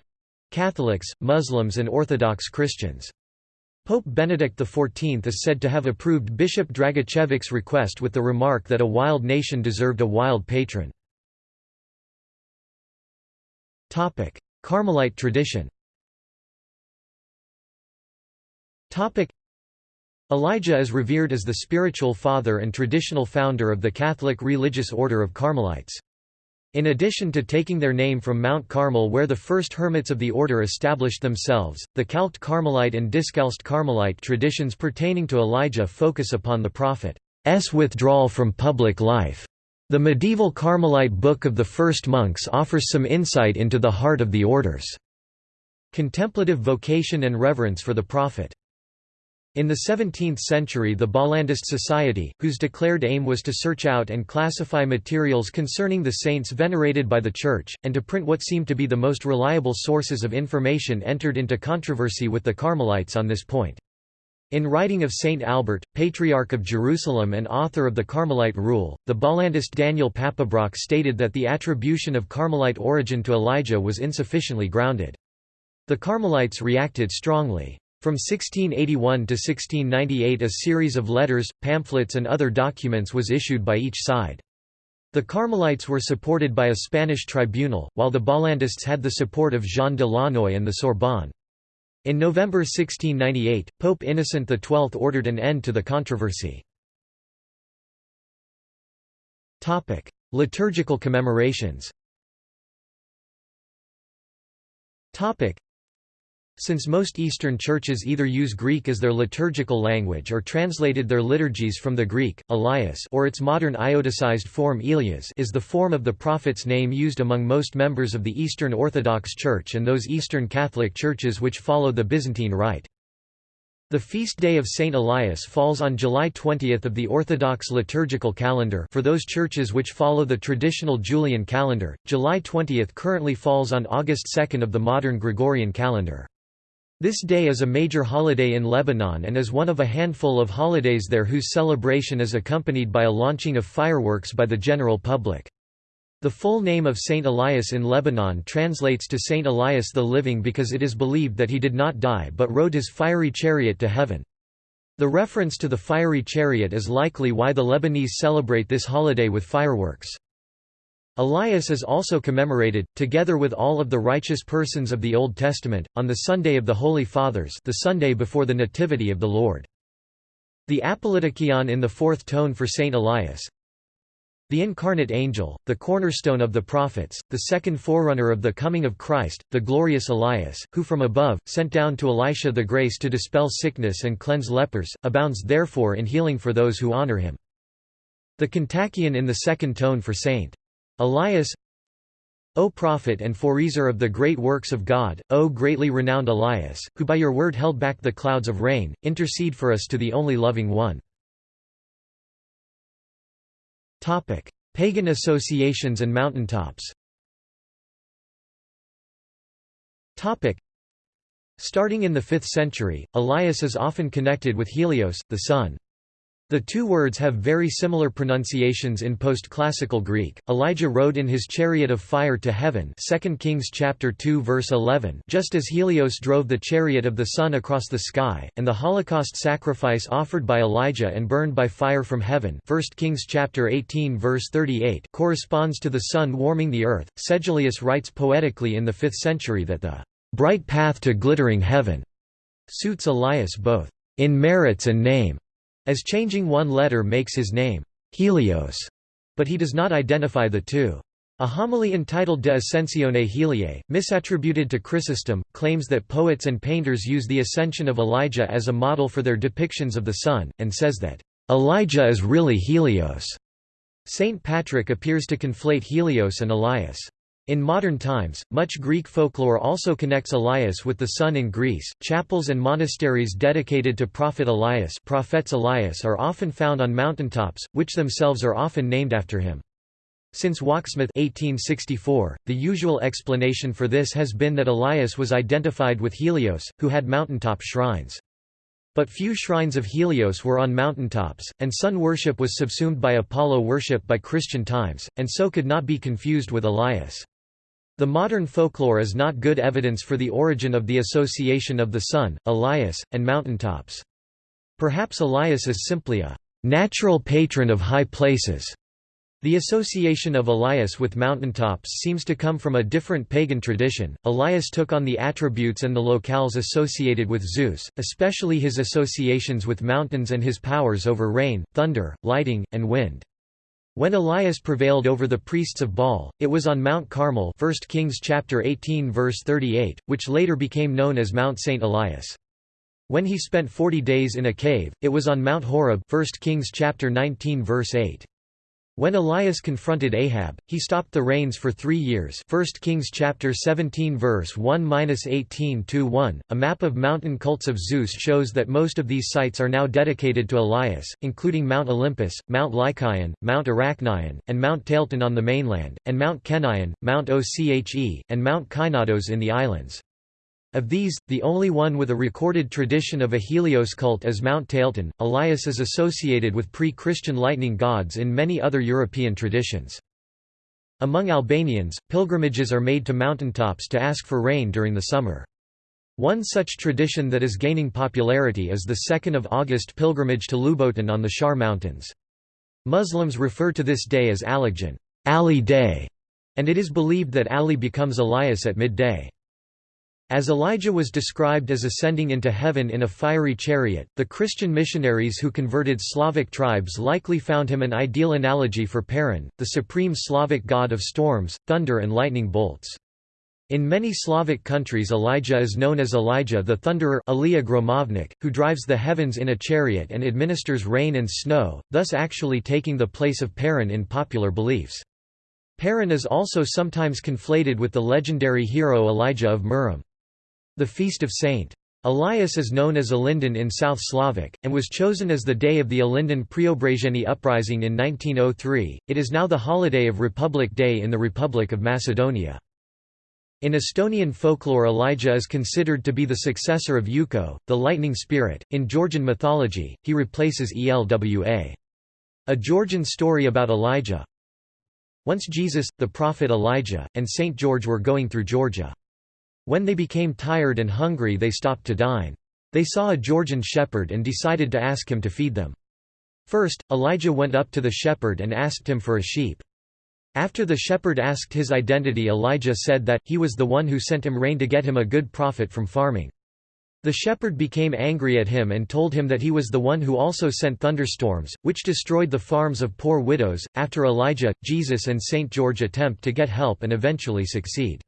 Catholics, Muslims and Orthodox Christians. Pope Benedict XIV is said to have approved Bishop Dragicevic's request with the remark that a wild nation deserved a wild patron. Carmelite tradition Elijah is revered as the spiritual father and traditional founder of the Catholic religious order of Carmelites. In addition to taking their name from Mount Carmel where the first hermits of the order established themselves, the Calced Carmelite and Discalced Carmelite traditions pertaining to Elijah focus upon the prophet's withdrawal from public life. The medieval Carmelite Book of the First Monks offers some insight into the heart of the order's contemplative vocation and reverence for the prophet. In the 17th century the Bollandist Society, whose declared aim was to search out and classify materials concerning the saints venerated by the Church, and to print what seemed to be the most reliable sources of information entered into controversy with the Carmelites on this point. In writing of Saint Albert, Patriarch of Jerusalem and author of the Carmelite Rule, the Bollandist Daniel Papebroch stated that the attribution of Carmelite origin to Elijah was insufficiently grounded. The Carmelites reacted strongly. From 1681 to 1698 a series of letters, pamphlets and other documents was issued by each side. The Carmelites were supported by a Spanish tribunal, while the Bollandists had the support of Jean de Launoy and the Sorbonne. In November 1698, Pope Innocent XII ordered an end to the controversy. Liturgical commemorations since most Eastern churches either use Greek as their liturgical language or translated their liturgies from the Greek, Elias or its modern ioticized form Elias is the form of the prophet's name used among most members of the Eastern Orthodox Church and those Eastern Catholic churches which follow the Byzantine Rite. The feast day of Saint Elias falls on July 20 of the Orthodox liturgical calendar for those churches which follow the traditional Julian calendar, July 20 currently falls on August 2 of the modern Gregorian calendar. This day is a major holiday in Lebanon and is one of a handful of holidays there whose celebration is accompanied by a launching of fireworks by the general public. The full name of Saint Elias in Lebanon translates to Saint Elias the Living because it is believed that he did not die but rode his fiery chariot to heaven. The reference to the fiery chariot is likely why the Lebanese celebrate this holiday with fireworks. Elias is also commemorated, together with all of the righteous persons of the Old Testament, on the Sunday of the Holy Fathers the Sunday before the Nativity of the Lord. The Apolytikion in the fourth tone for Saint Elias The incarnate angel, the cornerstone of the prophets, the second forerunner of the coming of Christ, the glorious Elias, who from above, sent down to Elisha the grace to dispel sickness and cleanse lepers, abounds therefore in healing for those who honor him. The Kontakion in the second tone for Saint Elias O prophet and forezer of the great works of God, O greatly renowned Elias, who by your word held back the clouds of rain, intercede for us to the only loving one. Pagan associations and mountaintops Starting in the 5th century, Elias is often connected with Helios, the sun. The two words have very similar pronunciations in post-classical Greek. Elijah rode in his chariot of fire to heaven, 2 Kings chapter 2 verse 11, just as Helios drove the chariot of the sun across the sky, and the Holocaust sacrifice offered by Elijah and burned by fire from heaven, 1 Kings chapter 18 verse 38, corresponds to the sun warming the earth. Sedulius writes poetically in the 5th century that the bright path to glittering heaven suits Elias both in merits and name as changing one letter makes his name, Helios, but he does not identify the two. A homily entitled De Ascensione Heliae, misattributed to Chrysostom, claims that poets and painters use the ascension of Elijah as a model for their depictions of the sun, and says that, "...Elijah is really Helios." Saint Patrick appears to conflate Helios and Elias. In modern times, much Greek folklore also connects Elias with the sun in Greece. Chapels and monasteries dedicated to Prophet Elias, Prophets Elias are often found on mountaintops, which themselves are often named after him. Since Wachsmuth 1864, the usual explanation for this has been that Elias was identified with Helios, who had mountaintop shrines. But few shrines of Helios were on mountaintops, and sun worship was subsumed by Apollo worship by Christian times, and so could not be confused with Elias. The modern folklore is not good evidence for the origin of the association of the sun, Elias, and mountaintops. Perhaps Elias is simply a natural patron of high places. The association of Elias with mountaintops seems to come from a different pagan tradition. Elias took on the attributes and the locales associated with Zeus, especially his associations with mountains and his powers over rain, thunder, lighting, and wind. When Elias prevailed over the priests of Baal, it was on Mount Carmel 1 Kings chapter 18 verse 38, which later became known as Mount St. Elias. When he spent 40 days in a cave, it was on Mount Horeb 1 Kings chapter 19 verse 8. When Elias confronted Ahab, he stopped the rains for three years 1 Kings chapter 17 verse 1–18–1. A map of mountain cults of Zeus shows that most of these sites are now dedicated to Elias, including Mount Olympus, Mount Lycaon, Mount Arachnion, and Mount Taleton on the mainland, and Mount Kenion, Mount Oche, and Mount Kynados in the islands. Of these, the only one with a recorded tradition of a Helios cult is Mount Taleton. Elias is associated with pre-Christian lightning gods in many other European traditions. Among Albanians, pilgrimages are made to mountaintops to ask for rain during the summer. One such tradition that is gaining popularity is the 2nd of August pilgrimage to Ljuboten on the Shar Mountains. Muslims refer to this day as Aligjan Ali Day, and it is believed that Ali becomes Elias at midday. As Elijah was described as ascending into heaven in a fiery chariot, the Christian missionaries who converted Slavic tribes likely found him an ideal analogy for Perun, the supreme Slavic god of storms, thunder and lightning bolts. In many Slavic countries Elijah is known as Elijah the Thunderer Gromovnik, who drives the heavens in a chariot and administers rain and snow, thus actually taking the place of Perun in popular beliefs. Perun is also sometimes conflated with the legendary hero Elijah of Murom. The feast of St. Elias is known as Ilinden in South Slavic, and was chosen as the day of the Ilinden Preobrazhenie uprising in 1903. It is now the holiday of Republic Day in the Republic of Macedonia. In Estonian folklore Elijah is considered to be the successor of Ukko, the lightning spirit. In Georgian mythology, he replaces Elwa. A Georgian story about Elijah. Once Jesus, the prophet Elijah, and Saint George were going through Georgia. When they became tired and hungry they stopped to dine. They saw a Georgian shepherd and decided to ask him to feed them. First, Elijah went up to the shepherd and asked him for a sheep. After the shepherd asked his identity Elijah said that, he was the one who sent him rain to get him a good profit from farming. The shepherd became angry at him and told him that he was the one who also sent thunderstorms, which destroyed the farms of poor widows. After Elijah, Jesus and St. George attempt to get help and eventually succeed.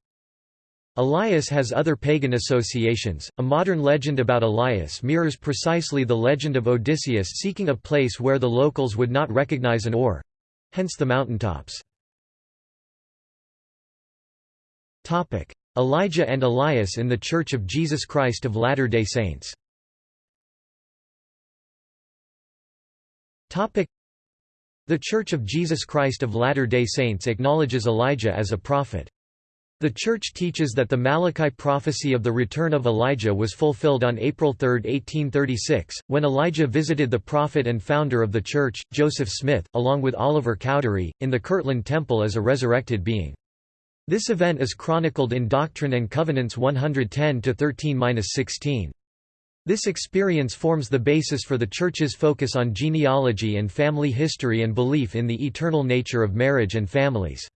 Elias has other pagan associations. A modern legend about Elias mirrors precisely the legend of Odysseus seeking a place where the locals would not recognize an oar hence the mountaintops. Elijah and Elias in the Church of Jesus Christ of Latter-day Saints. The Church of Jesus Christ of Latter-day Saints acknowledges Elijah as a prophet. The Church teaches that the Malachi prophecy of the return of Elijah was fulfilled on April 3, 1836, when Elijah visited the prophet and founder of the Church, Joseph Smith, along with Oliver Cowdery, in the Kirtland Temple as a resurrected being. This event is chronicled in Doctrine and Covenants 110-13-16. This experience forms the basis for the Church's focus on genealogy and family history and belief in the eternal nature of marriage and families.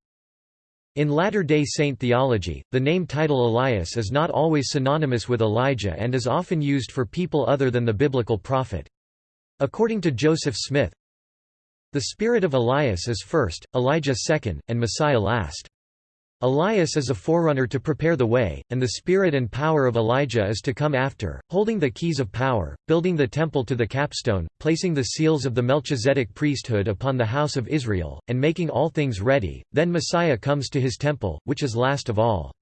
In Latter-day Saint theology, the name title Elias is not always synonymous with Elijah and is often used for people other than the biblical prophet. According to Joseph Smith, the spirit of Elias is first, Elijah second, and Messiah last. Elias is a forerunner to prepare the way, and the spirit and power of Elijah is to come after, holding the keys of power, building the temple to the capstone, placing the seals of the Melchizedek priesthood upon the house of Israel, and making all things ready. Then Messiah comes to his temple, which is last of all.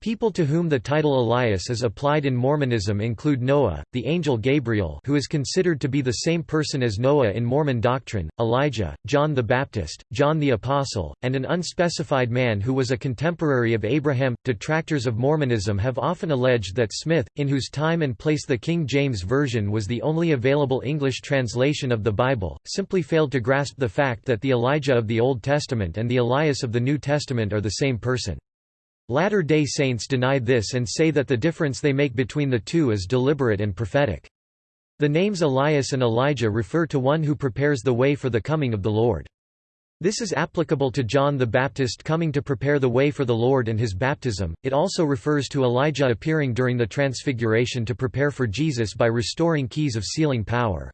People to whom the title Elias is applied in Mormonism include Noah, the angel Gabriel who is considered to be the same person as Noah in Mormon doctrine, Elijah, John the Baptist, John the Apostle, and an unspecified man who was a contemporary of Abraham. Detractors of Mormonism have often alleged that Smith, in whose time and place the King James Version was the only available English translation of the Bible, simply failed to grasp the fact that the Elijah of the Old Testament and the Elias of the New Testament are the same person. Latter-day Saints deny this and say that the difference they make between the two is deliberate and prophetic. The names Elias and Elijah refer to one who prepares the way for the coming of the Lord. This is applicable to John the Baptist coming to prepare the way for the Lord and his baptism. It also refers to Elijah appearing during the Transfiguration to prepare for Jesus by restoring keys of sealing power.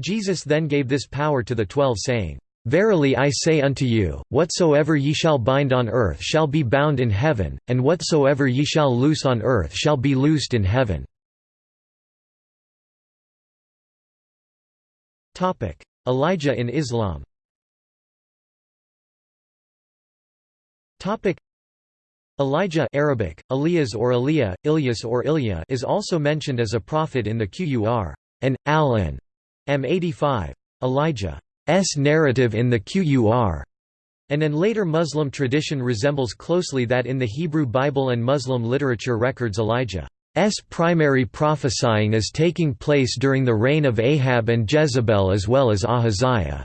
Jesus then gave this power to the twelve saying, Verily I say unto you, whatsoever ye shall bind on earth shall be bound in heaven, and whatsoever ye shall loose on earth shall be loosed in heaven." Elijah in Islam Elijah Arabic, Elias or Eliah, Ilyas or Ilya is also mentioned as a prophet in the Qur and Al-An M85. Elijah S narrative in the Qur and later Muslim tradition resembles closely that in the Hebrew Bible and Muslim literature records Elijah's primary prophesying is taking place during the reign of Ahab and Jezebel as well as Ahaziah.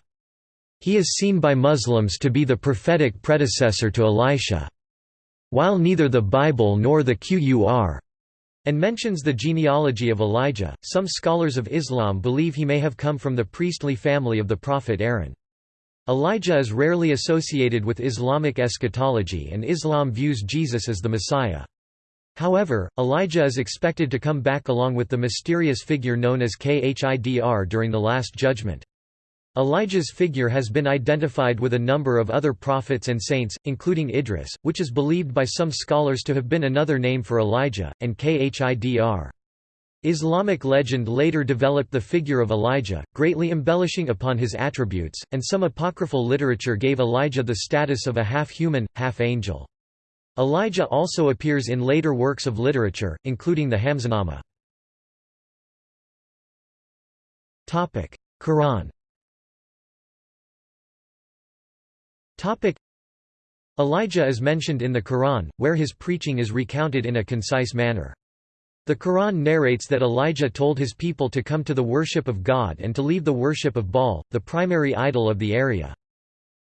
He is seen by Muslims to be the prophetic predecessor to Elisha. While neither the Bible nor the Qur and mentions the genealogy of Elijah. Some scholars of Islam believe he may have come from the priestly family of the prophet Aaron. Elijah is rarely associated with Islamic eschatology and Islam views Jesus as the Messiah. However, Elijah is expected to come back along with the mysterious figure known as Khidr during the Last Judgment. Elijah's figure has been identified with a number of other prophets and saints, including Idris, which is believed by some scholars to have been another name for Elijah, and Khidr. Islamic legend later developed the figure of Elijah, greatly embellishing upon his attributes, and some apocryphal literature gave Elijah the status of a half-human, half-angel. Elijah also appears in later works of literature, including the Hamzanama. Quran Elijah is mentioned in the Quran, where his preaching is recounted in a concise manner. The Quran narrates that Elijah told his people to come to the worship of God and to leave the worship of Baal, the primary idol of the area.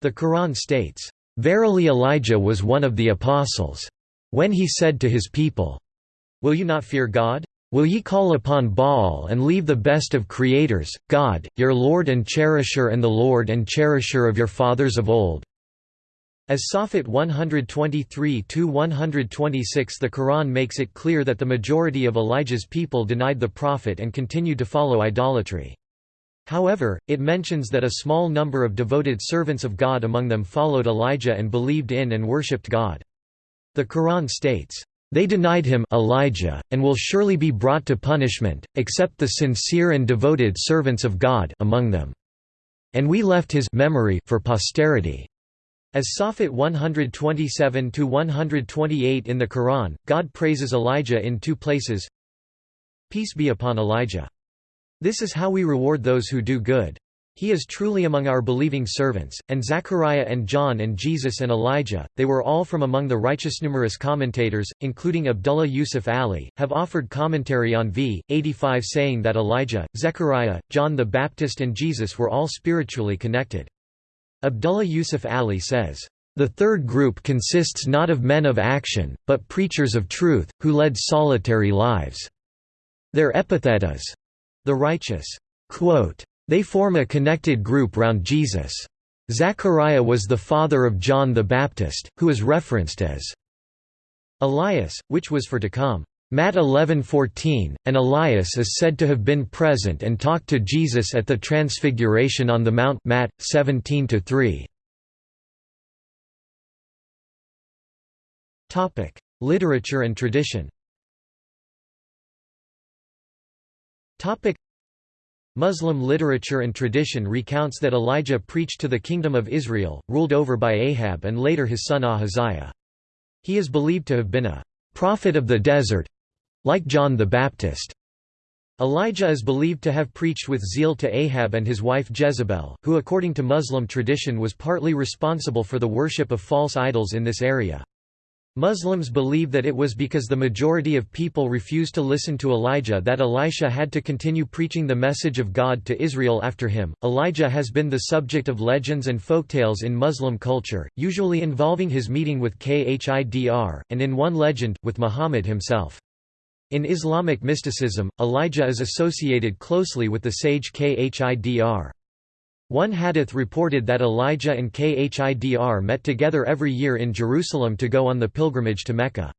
The Quran states, "...verily Elijah was one of the apostles. When he said to his people, Will you not fear God? Will ye call upon Baal and leave the best of creators, God, your Lord and cherisher and the Lord and cherisher of your fathers of old, as Safat 123–126 the Quran makes it clear that the majority of Elijah's people denied the Prophet and continued to follow idolatry. However, it mentions that a small number of devoted servants of God among them followed Elijah and believed in and worshipped God. The Quran states, "...they denied him Elijah, and will surely be brought to punishment, except the sincere and devoted servants of God among them. And we left his memory for posterity." As Safat 127–128 in the Quran, God praises Elijah in two places Peace be upon Elijah. This is how we reward those who do good. He is truly among our believing servants, and Zechariah and John and Jesus and Elijah, they were all from among the righteous. Numerous commentators, including Abdullah Yusuf Ali, have offered commentary on v. 85 saying that Elijah, Zechariah, John the Baptist and Jesus were all spiritually connected. Abdullah Yusuf Ali says, "...the third group consists not of men of action, but preachers of truth, who led solitary lives. Their epithet is, the righteous." Quote, they form a connected group round Jesus. Zechariah was the father of John the Baptist, who is referenced as Elias, which was for to come. Matt 11:14, and Elias is said to have been present and talked to Jesus at the Transfiguration on the Mount Matt 17:3. Topic: Literature and tradition Topic. Muslim literature and tradition recounts that Elijah preached to the kingdom of Israel, ruled over by Ahab and later his son Ahaziah. He is believed to have been a prophet of the desert—like John the Baptist. Elijah is believed to have preached with zeal to Ahab and his wife Jezebel, who according to Muslim tradition was partly responsible for the worship of false idols in this area. Muslims believe that it was because the majority of people refused to listen to Elijah that Elisha had to continue preaching the message of God to Israel after him. Elijah has been the subject of legends and folktales in Muslim culture, usually involving his meeting with Khidr, and in one legend, with Muhammad himself. In Islamic mysticism, Elijah is associated closely with the sage Khidr. One hadith reported that Elijah and Khidr met together every year in Jerusalem to go on the pilgrimage to Mecca.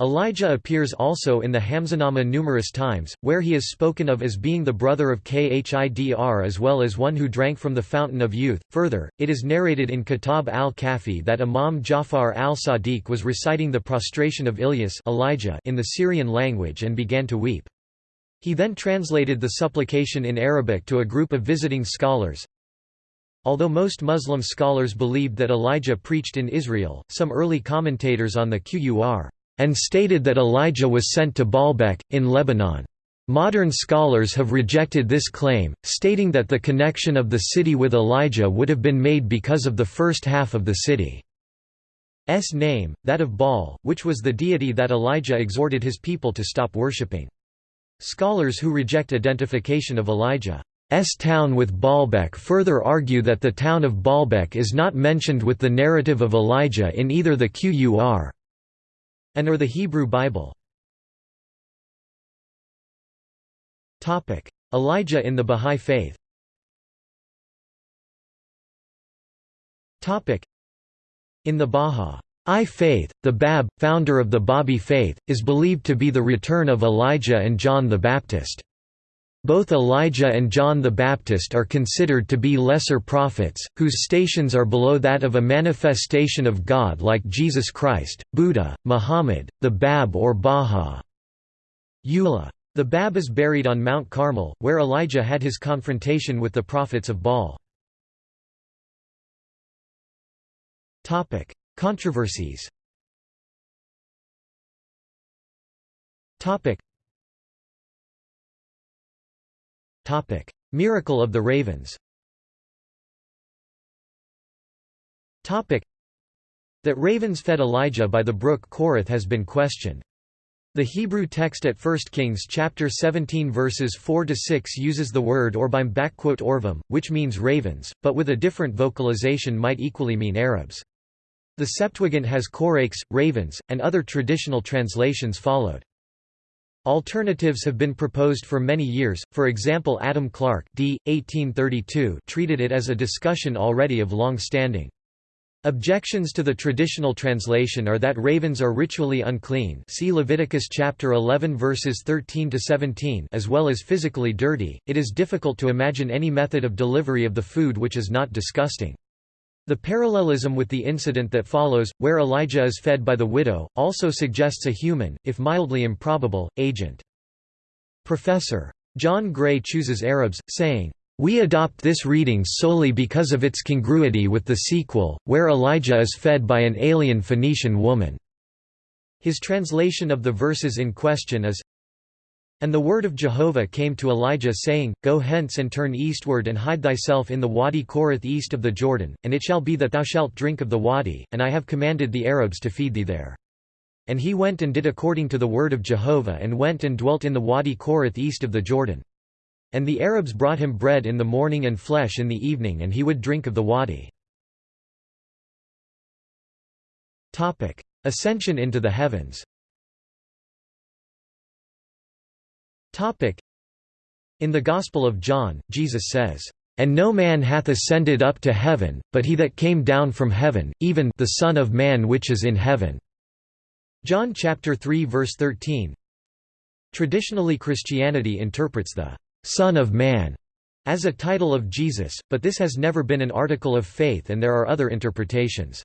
Elijah appears also in the Hamzanama numerous times, where he is spoken of as being the brother of Khidr as well as one who drank from the fountain of youth. Further, it is narrated in Kitab al-Kafi that Imam Jafar al-Sadiq was reciting the prostration of Ilyas Elijah in the Syrian language and began to weep. He then translated the supplication in Arabic to a group of visiting scholars, Although most Muslim scholars believed that Elijah preached in Israel, some early commentators on the Qur and stated that Elijah was sent to Baalbek, in Lebanon. Modern scholars have rejected this claim, stating that the connection of the city with Elijah would have been made because of the first half of the city's name, that of Baal, which was the deity that Elijah exhorted his people to stop worshipping. Scholars who reject identification of Elijah S town with Baalbek further argue that the town of Baalbek is not mentioned with the narrative of Elijah in either the Qur and or the Hebrew Bible. Elijah in the Bahá'í Faith In the Bahá'í faith, the Bab, founder of the Babi faith, is believed to be the return of Elijah and John the Baptist. Both Elijah and John the Baptist are considered to be lesser prophets, whose stations are below that of a manifestation of God like Jesus Christ, Buddha, Muhammad, the Bab or Baha. The Bab is buried on Mount Carmel, where Elijah had his confrontation with the prophets of Baal. Controversies Miracle of the ravens Topic: That ravens fed Elijah by the brook Cherith has been questioned. The Hebrew text at 1 Kings chapter 17 verses 4 to 6 uses the word orbim orvam, which means ravens, but with a different vocalization might equally mean Arabs. The Septuagint has korakes, ravens, and other traditional translations followed. Alternatives have been proposed for many years, for example Adam Clarke d. 1832 treated it as a discussion already of long standing. Objections to the traditional translation are that ravens are ritually unclean see Leviticus chapter 11 verses 13 to 17 as well as physically dirty. It is difficult to imagine any method of delivery of the food which is not disgusting. The parallelism with the incident that follows, where Elijah is fed by the widow, also suggests a human, if mildly improbable, agent. Professor. John Gray chooses Arabs, saying, we adopt this reading solely because of its congruity with the sequel, where Elijah is fed by an alien Phoenician woman." His translation of the verses in question is, and the word of Jehovah came to Elijah saying, Go hence and turn eastward and hide thyself in the Wadi Cherith east of the Jordan, and it shall be that thou shalt drink of the wadi, and I have commanded the Arabs to feed thee there. And he went and did according to the word of Jehovah and went and dwelt in the Wadi Cherith east of the Jordan. And the Arabs brought him bread in the morning and flesh in the evening and he would drink of the wadi. Ascension into the heavens In the Gospel of John, Jesus says, "...and no man hath ascended up to heaven, but he that came down from heaven, even the Son of Man which is in heaven." John chapter 3 verse 13. Traditionally Christianity interprets the Son of Man as a title of Jesus, but this has never been an article of faith and there are other interpretations.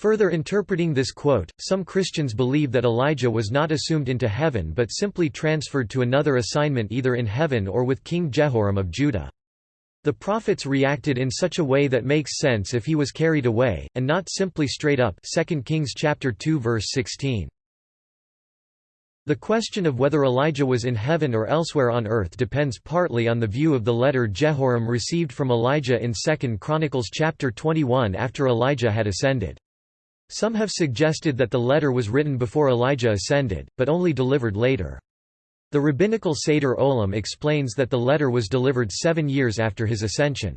Further interpreting this quote, some Christians believe that Elijah was not assumed into heaven but simply transferred to another assignment either in heaven or with King Jehoram of Judah. The prophets reacted in such a way that makes sense if he was carried away, and not simply straight up 2 Kings chapter 2 verse 16. The question of whether Elijah was in heaven or elsewhere on earth depends partly on the view of the letter Jehoram received from Elijah in 2 Chronicles chapter 21 after Elijah had ascended. Some have suggested that the letter was written before Elijah ascended, but only delivered later. The rabbinical Seder Olam explains that the letter was delivered seven years after his ascension.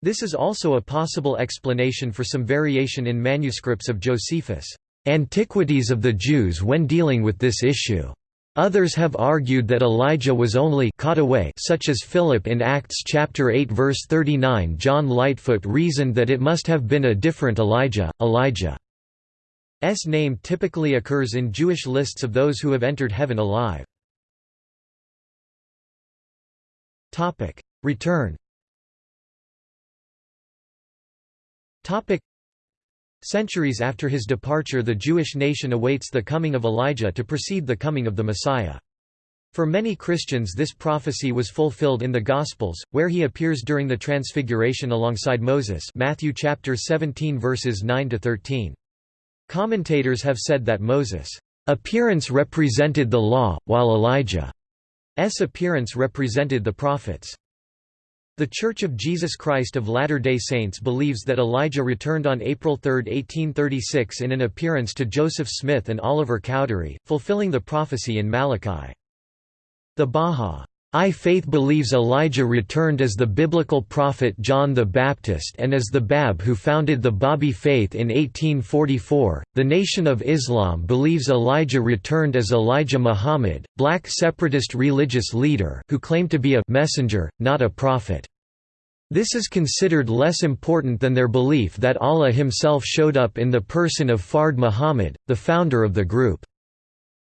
This is also a possible explanation for some variation in manuscripts of Josephus' Antiquities of the Jews when dealing with this issue. Others have argued that Elijah was only caught away such as Philip in Acts chapter 8 verse 39 John Lightfoot reasoned that it must have been a different Elijah, Elijah. S name typically occurs in Jewish lists of those who have entered heaven alive. Topic: Return. Topic: Centuries after his departure the Jewish nation awaits the coming of Elijah to precede the coming of the Messiah. For many Christians this prophecy was fulfilled in the Gospels, where he appears during the Transfiguration alongside Moses Matthew chapter 17 verses 9 to 13. Commentators have said that Moses' appearance represented the law, while Elijah's appearance represented the prophets. The Church of Jesus Christ of Latter-day Saints believes that Elijah returned on April 3, 1836 in an appearance to Joseph Smith and Oliver Cowdery, fulfilling the prophecy in Malachi. The Baha I faith believes Elijah returned as the biblical prophet John the Baptist and as the Bab who founded the Babi faith in 1844. The Nation of Islam believes Elijah returned as Elijah Muhammad, black separatist religious leader who claimed to be a messenger, not a prophet. This is considered less important than their belief that Allah himself showed up in the person of Fard Muhammad, the founder of the group.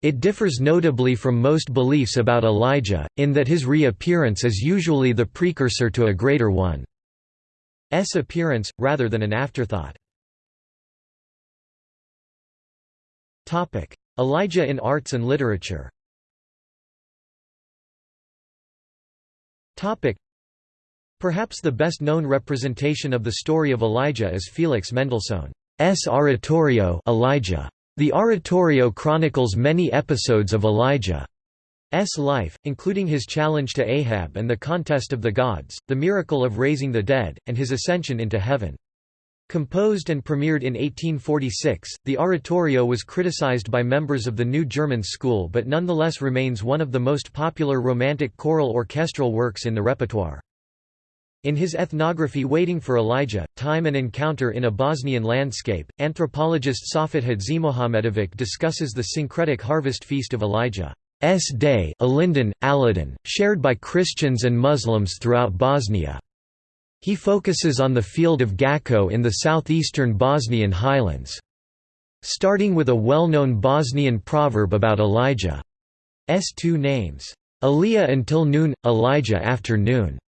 It differs notably from most beliefs about Elijah, in that his reappearance is usually the precursor to a greater one's appearance, rather than an afterthought. Elijah in arts and literature Perhaps the best known representation of the story of Elijah is Felix Mendelssohn's oratorio Elijah. The oratorio chronicles many episodes of Elijah's life, including his challenge to Ahab and the contest of the gods, the miracle of raising the dead, and his ascension into heaven. Composed and premiered in 1846, the oratorio was criticized by members of the New German School but nonetheless remains one of the most popular romantic choral orchestral works in the repertoire. In his ethnography Waiting for Elijah, Time and Encounter in a Bosnian Landscape, anthropologist Safet Hadzimuhamedovic discusses the syncretic harvest feast of Elijah's Day Ilinden, Aladdin, shared by Christians and Muslims throughout Bosnia. He focuses on the field of Gacko in the southeastern Bosnian highlands. Starting with a well-known Bosnian proverb about Elijah's two names, Aliyah until noon, Elijah after noon.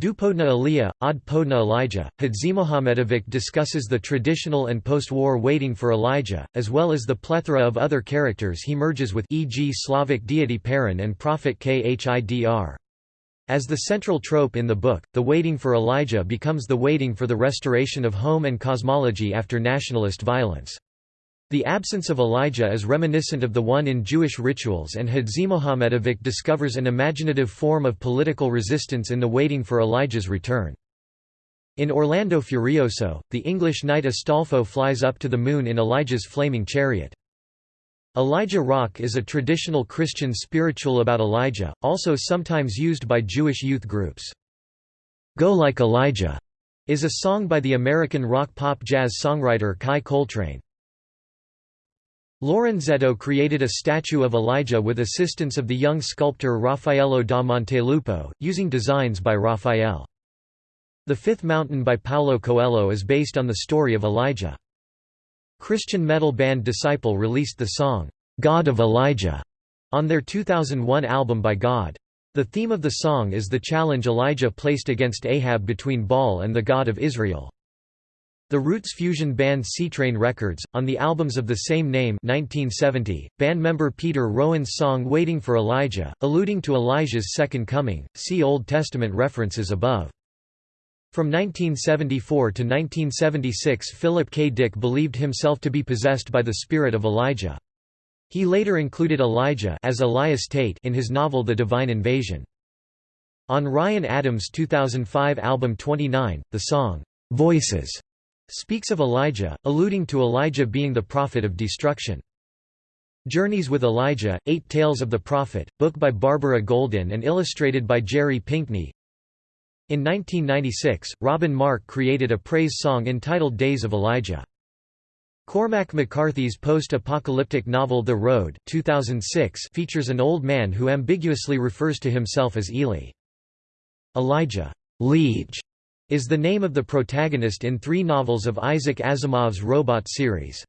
Dupodna Aliyah, Ad Podna Elijah. Hadzimuhamedovic discusses the traditional and post-war waiting for Elijah, as well as the plethora of other characters he merges with e.g. Slavic deity Perun and prophet Khidr. As the central trope in the book, the waiting for Elijah becomes the waiting for the restoration of home and cosmology after nationalist violence. The absence of Elijah is reminiscent of the one in Jewish rituals and Hadzimuhamedovic discovers an imaginative form of political resistance in the waiting for Elijah's return. In Orlando Furioso, the English knight Astolfo flies up to the moon in Elijah's flaming chariot. Elijah Rock is a traditional Christian spiritual about Elijah, also sometimes used by Jewish youth groups. Go Like Elijah is a song by the American rock-pop-jazz songwriter Chi Coltrane. Lorenzetto created a statue of Elijah with assistance of the young sculptor Raffaello da Montelupo, using designs by Raphael. The Fifth Mountain by Paulo Coelho is based on the story of Elijah. Christian metal band Disciple released the song, "'God of Elijah' on their 2001 album By God. The theme of the song is the challenge Elijah placed against Ahab between Baal and the God of Israel. The Roots fusion band Seatrain Records, on the albums of the same name 1970, band member Peter Rowan's song Waiting for Elijah, alluding to Elijah's second coming, see Old Testament references above. From 1974 to 1976 Philip K. Dick believed himself to be possessed by the spirit of Elijah. He later included Elijah as Elias Tate in his novel The Divine Invasion. On Ryan Adams' 2005 album 29, the song, "'Voices' speaks of Elijah, alluding to Elijah being the prophet of destruction. Journeys with Elijah, Eight Tales of the Prophet, book by Barbara Goldin and illustrated by Jerry Pinkney. In 1996, Robin Mark created a praise song entitled Days of Elijah. Cormac McCarthy's post-apocalyptic novel The Road 2006 features an old man who ambiguously refers to himself as Eli. Elijah Leach is the name of the protagonist in three novels of Isaac Asimov's Robot series.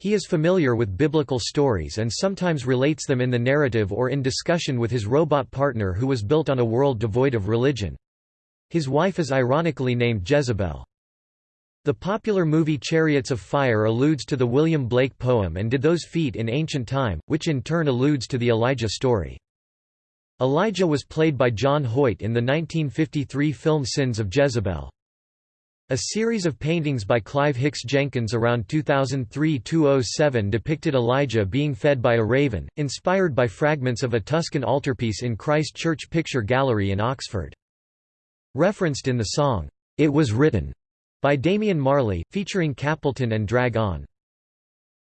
He is familiar with biblical stories and sometimes relates them in the narrative or in discussion with his robot partner who was built on a world devoid of religion. His wife is ironically named Jezebel. The popular movie Chariots of Fire alludes to the William Blake poem And Did Those Feet in Ancient Time, which in turn alludes to the Elijah story. Elijah was played by John Hoyt in the 1953 film Sins of Jezebel. A series of paintings by Clive Hicks Jenkins around 2003–2007 depicted Elijah being fed by a raven, inspired by fragments of a Tuscan altarpiece in Christ Church Picture Gallery in Oxford. Referenced in the song, "'It Was Written' by Damian Marley, featuring Capleton and Drag On.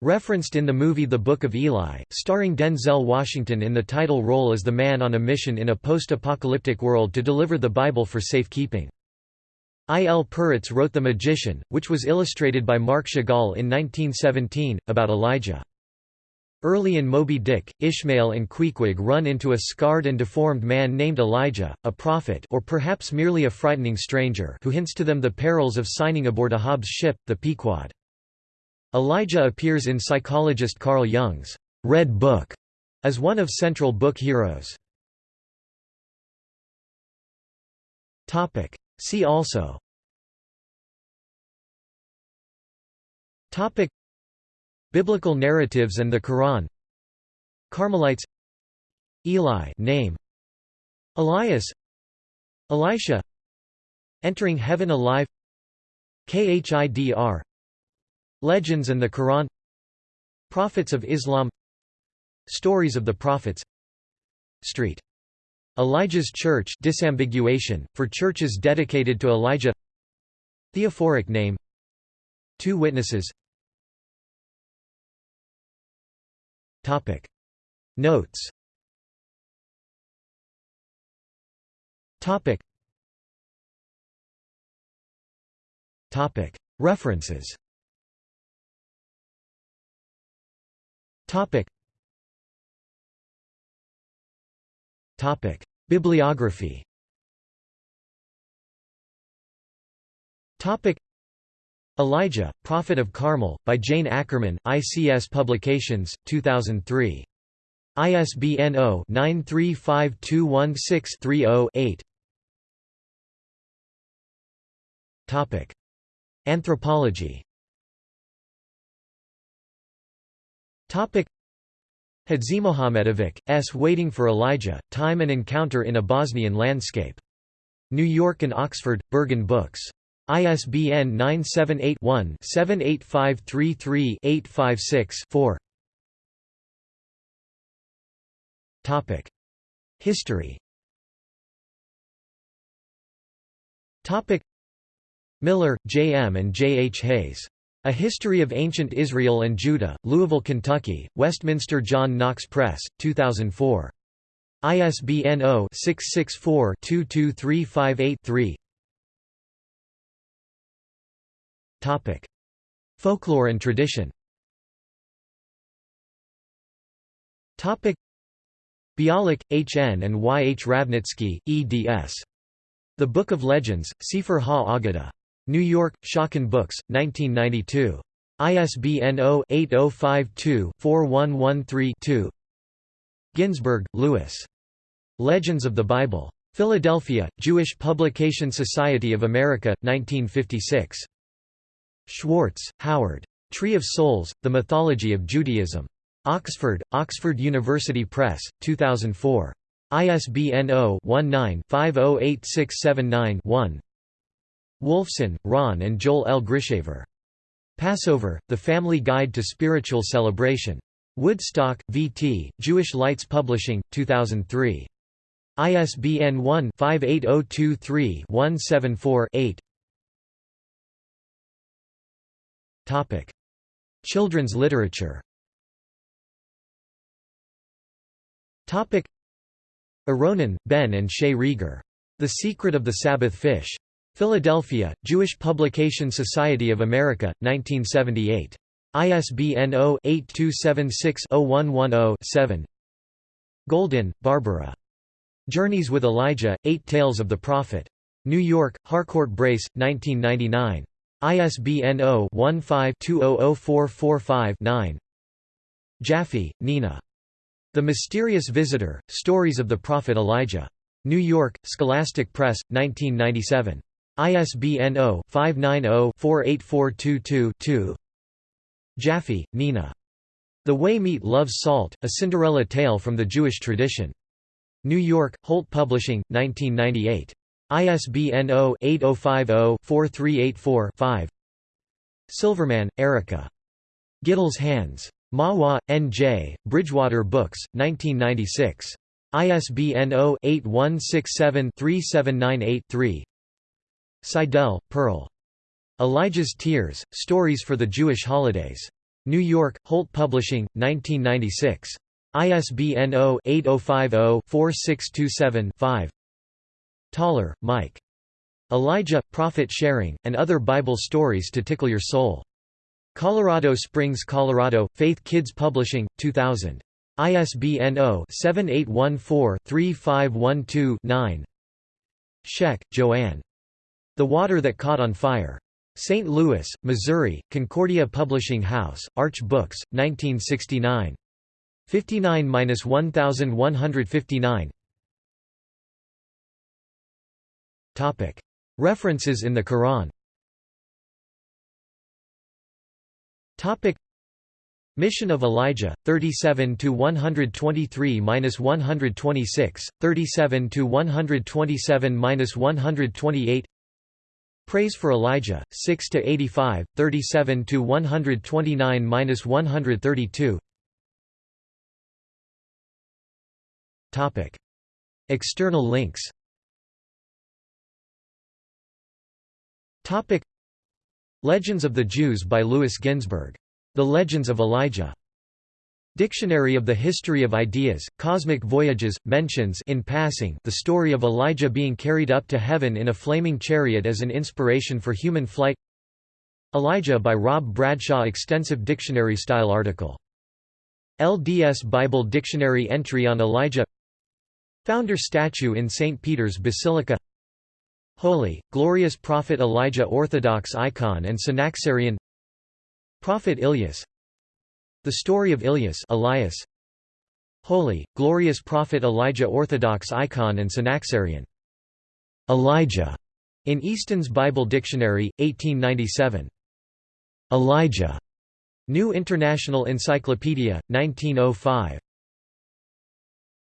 Referenced in the movie The Book of Eli, starring Denzel Washington in the title role as the man on a mission in a post-apocalyptic world to deliver the Bible for safekeeping. I. L. Peretz wrote The Magician, which was illustrated by Marc Chagall in 1917, about Elijah. Early in Moby Dick, Ishmael and Queequeg run into a scarred and deformed man named Elijah, a prophet or perhaps merely a frightening stranger who hints to them the perils of signing aboard Ahab's ship, the Pequod. Elijah appears in psychologist Carl Jung's Red Book as one of central book heroes. Topic. See also. Topic. Biblical narratives and the Quran. Carmelites. Eli name. Elias. Elisha. Entering Heaven Alive. Khidr Legends and the Quran Prophets of Islam Stories of the Prophets Street. Elijah's Church disambiguation, for churches dedicated to Elijah Theophoric name Two witnesses Topic. Notes Topic. Topic. References Topic. Topic. Bibliography Topic. Elijah, Prophet of Carmel, by Jane Ackerman, ICS Publications, 2003. ISBN 0-93521630-8 Anthropology Topic Hadzimuhamedovic, S. Waiting for Elijah, Time and Encounter in a Bosnian Landscape. New York and Oxford, Berghahn Books. ISBN 978-1-78533-856-4 History Miller, J. M. and J. H. Hayes. A History of Ancient Israel and Judah, Louisville, Kentucky, Westminster John Knox Press, 2004. ISBN 0-664-22358-3 Folklore and tradition Bialik, H. N. and Y. H. Ravnitsky, eds. The Book of Legends, Sefer Ha-Aggadah. New York, Schocken Books, 1992. ISBN 0-8052-4113-2 Ginzberg, Louis. Legends of the Bible. Philadelphia, Jewish Publication Society of America, 1956. Schwartz, Howard. Tree of Souls, The Mythology of Judaism. Oxford, Oxford University Press, 2004. ISBN 0-19-508679-1 Wolfson, Ron and Joel L. Grishaver. Passover, The Family Guide to Spiritual Celebration. Woodstock, V.T., Jewish Lights Publishing, 2003. ISBN 1-58023-174-8 Children's literature Aronin, Ben and Shay Rieger. The Secret of the Sabbath Fish. Philadelphia, Jewish Publication Society of America, 1978. ISBN 0-8276-0110-7 Goldin, Barbara. Journeys with Elijah, Eight Tales of the Prophet. New York, Harcourt Brace, 1999. ISBN 0-15-200445-9 Jaffe, Nina. The Mysterious Visitor, Stories of the Prophet Elijah. New York, Scholastic Press, 1997. ISBN 0-590-48422-2 Jaffe, Nina. The Way Meat Loves Salt, A Cinderella Tale from the Jewish Tradition. New York, Holt Publishing, 1998. ISBN 0-8050-4384-5 Silverman, Erica. Gittle's Hands. Mahwah, N.J., Bridgewater Books, 1996. ISBN 0-8167-37983 Seidel, Pearl. Elijah's Tears, Stories for the Jewish Holidays. New York, Holt Publishing, 1996. ISBN 0-8050-4627-5 Thaler, Mike. Elijah, Prophet Sharing, and Other Bible Stories to Tickle Your Soul. Colorado Springs, Colorado, Faith Kids Publishing, 2000. ISBN 0-7814-3512-9 Scheck, Joanne. The Water That Caught on Fire. St. Louis, Missouri, Concordia Publishing House, Arch Books, 1969. 59–1159 References in the Quran Mission of Elijah, 37 to 123 126, 37 to 127 128. Praise for Elijah, 6 to 85, 37 to 129 132. Topic: External links. Topic: Legends of the Jews by Louis Ginzberg. The Legends of Elijah. Dictionary of the History of Ideas, Cosmic Voyages, mentions in passing the story of Elijah being carried up to heaven in a flaming chariot as an inspiration for human flight Elijah by Rob Bradshaw Extensive dictionary-style article. LDS Bible Dictionary entry on Elijah Founder statue in St. Peter's Basilica Holy, Glorious Prophet Elijah Orthodox icon and Synaxarion Prophet Ilyas The story of Ilyas Elias Holy, Glorious Prophet Elijah Orthodox icon and Synaxarion Elijah in Easton's Bible Dictionary, 1897. Elijah. New International Encyclopedia, 1905.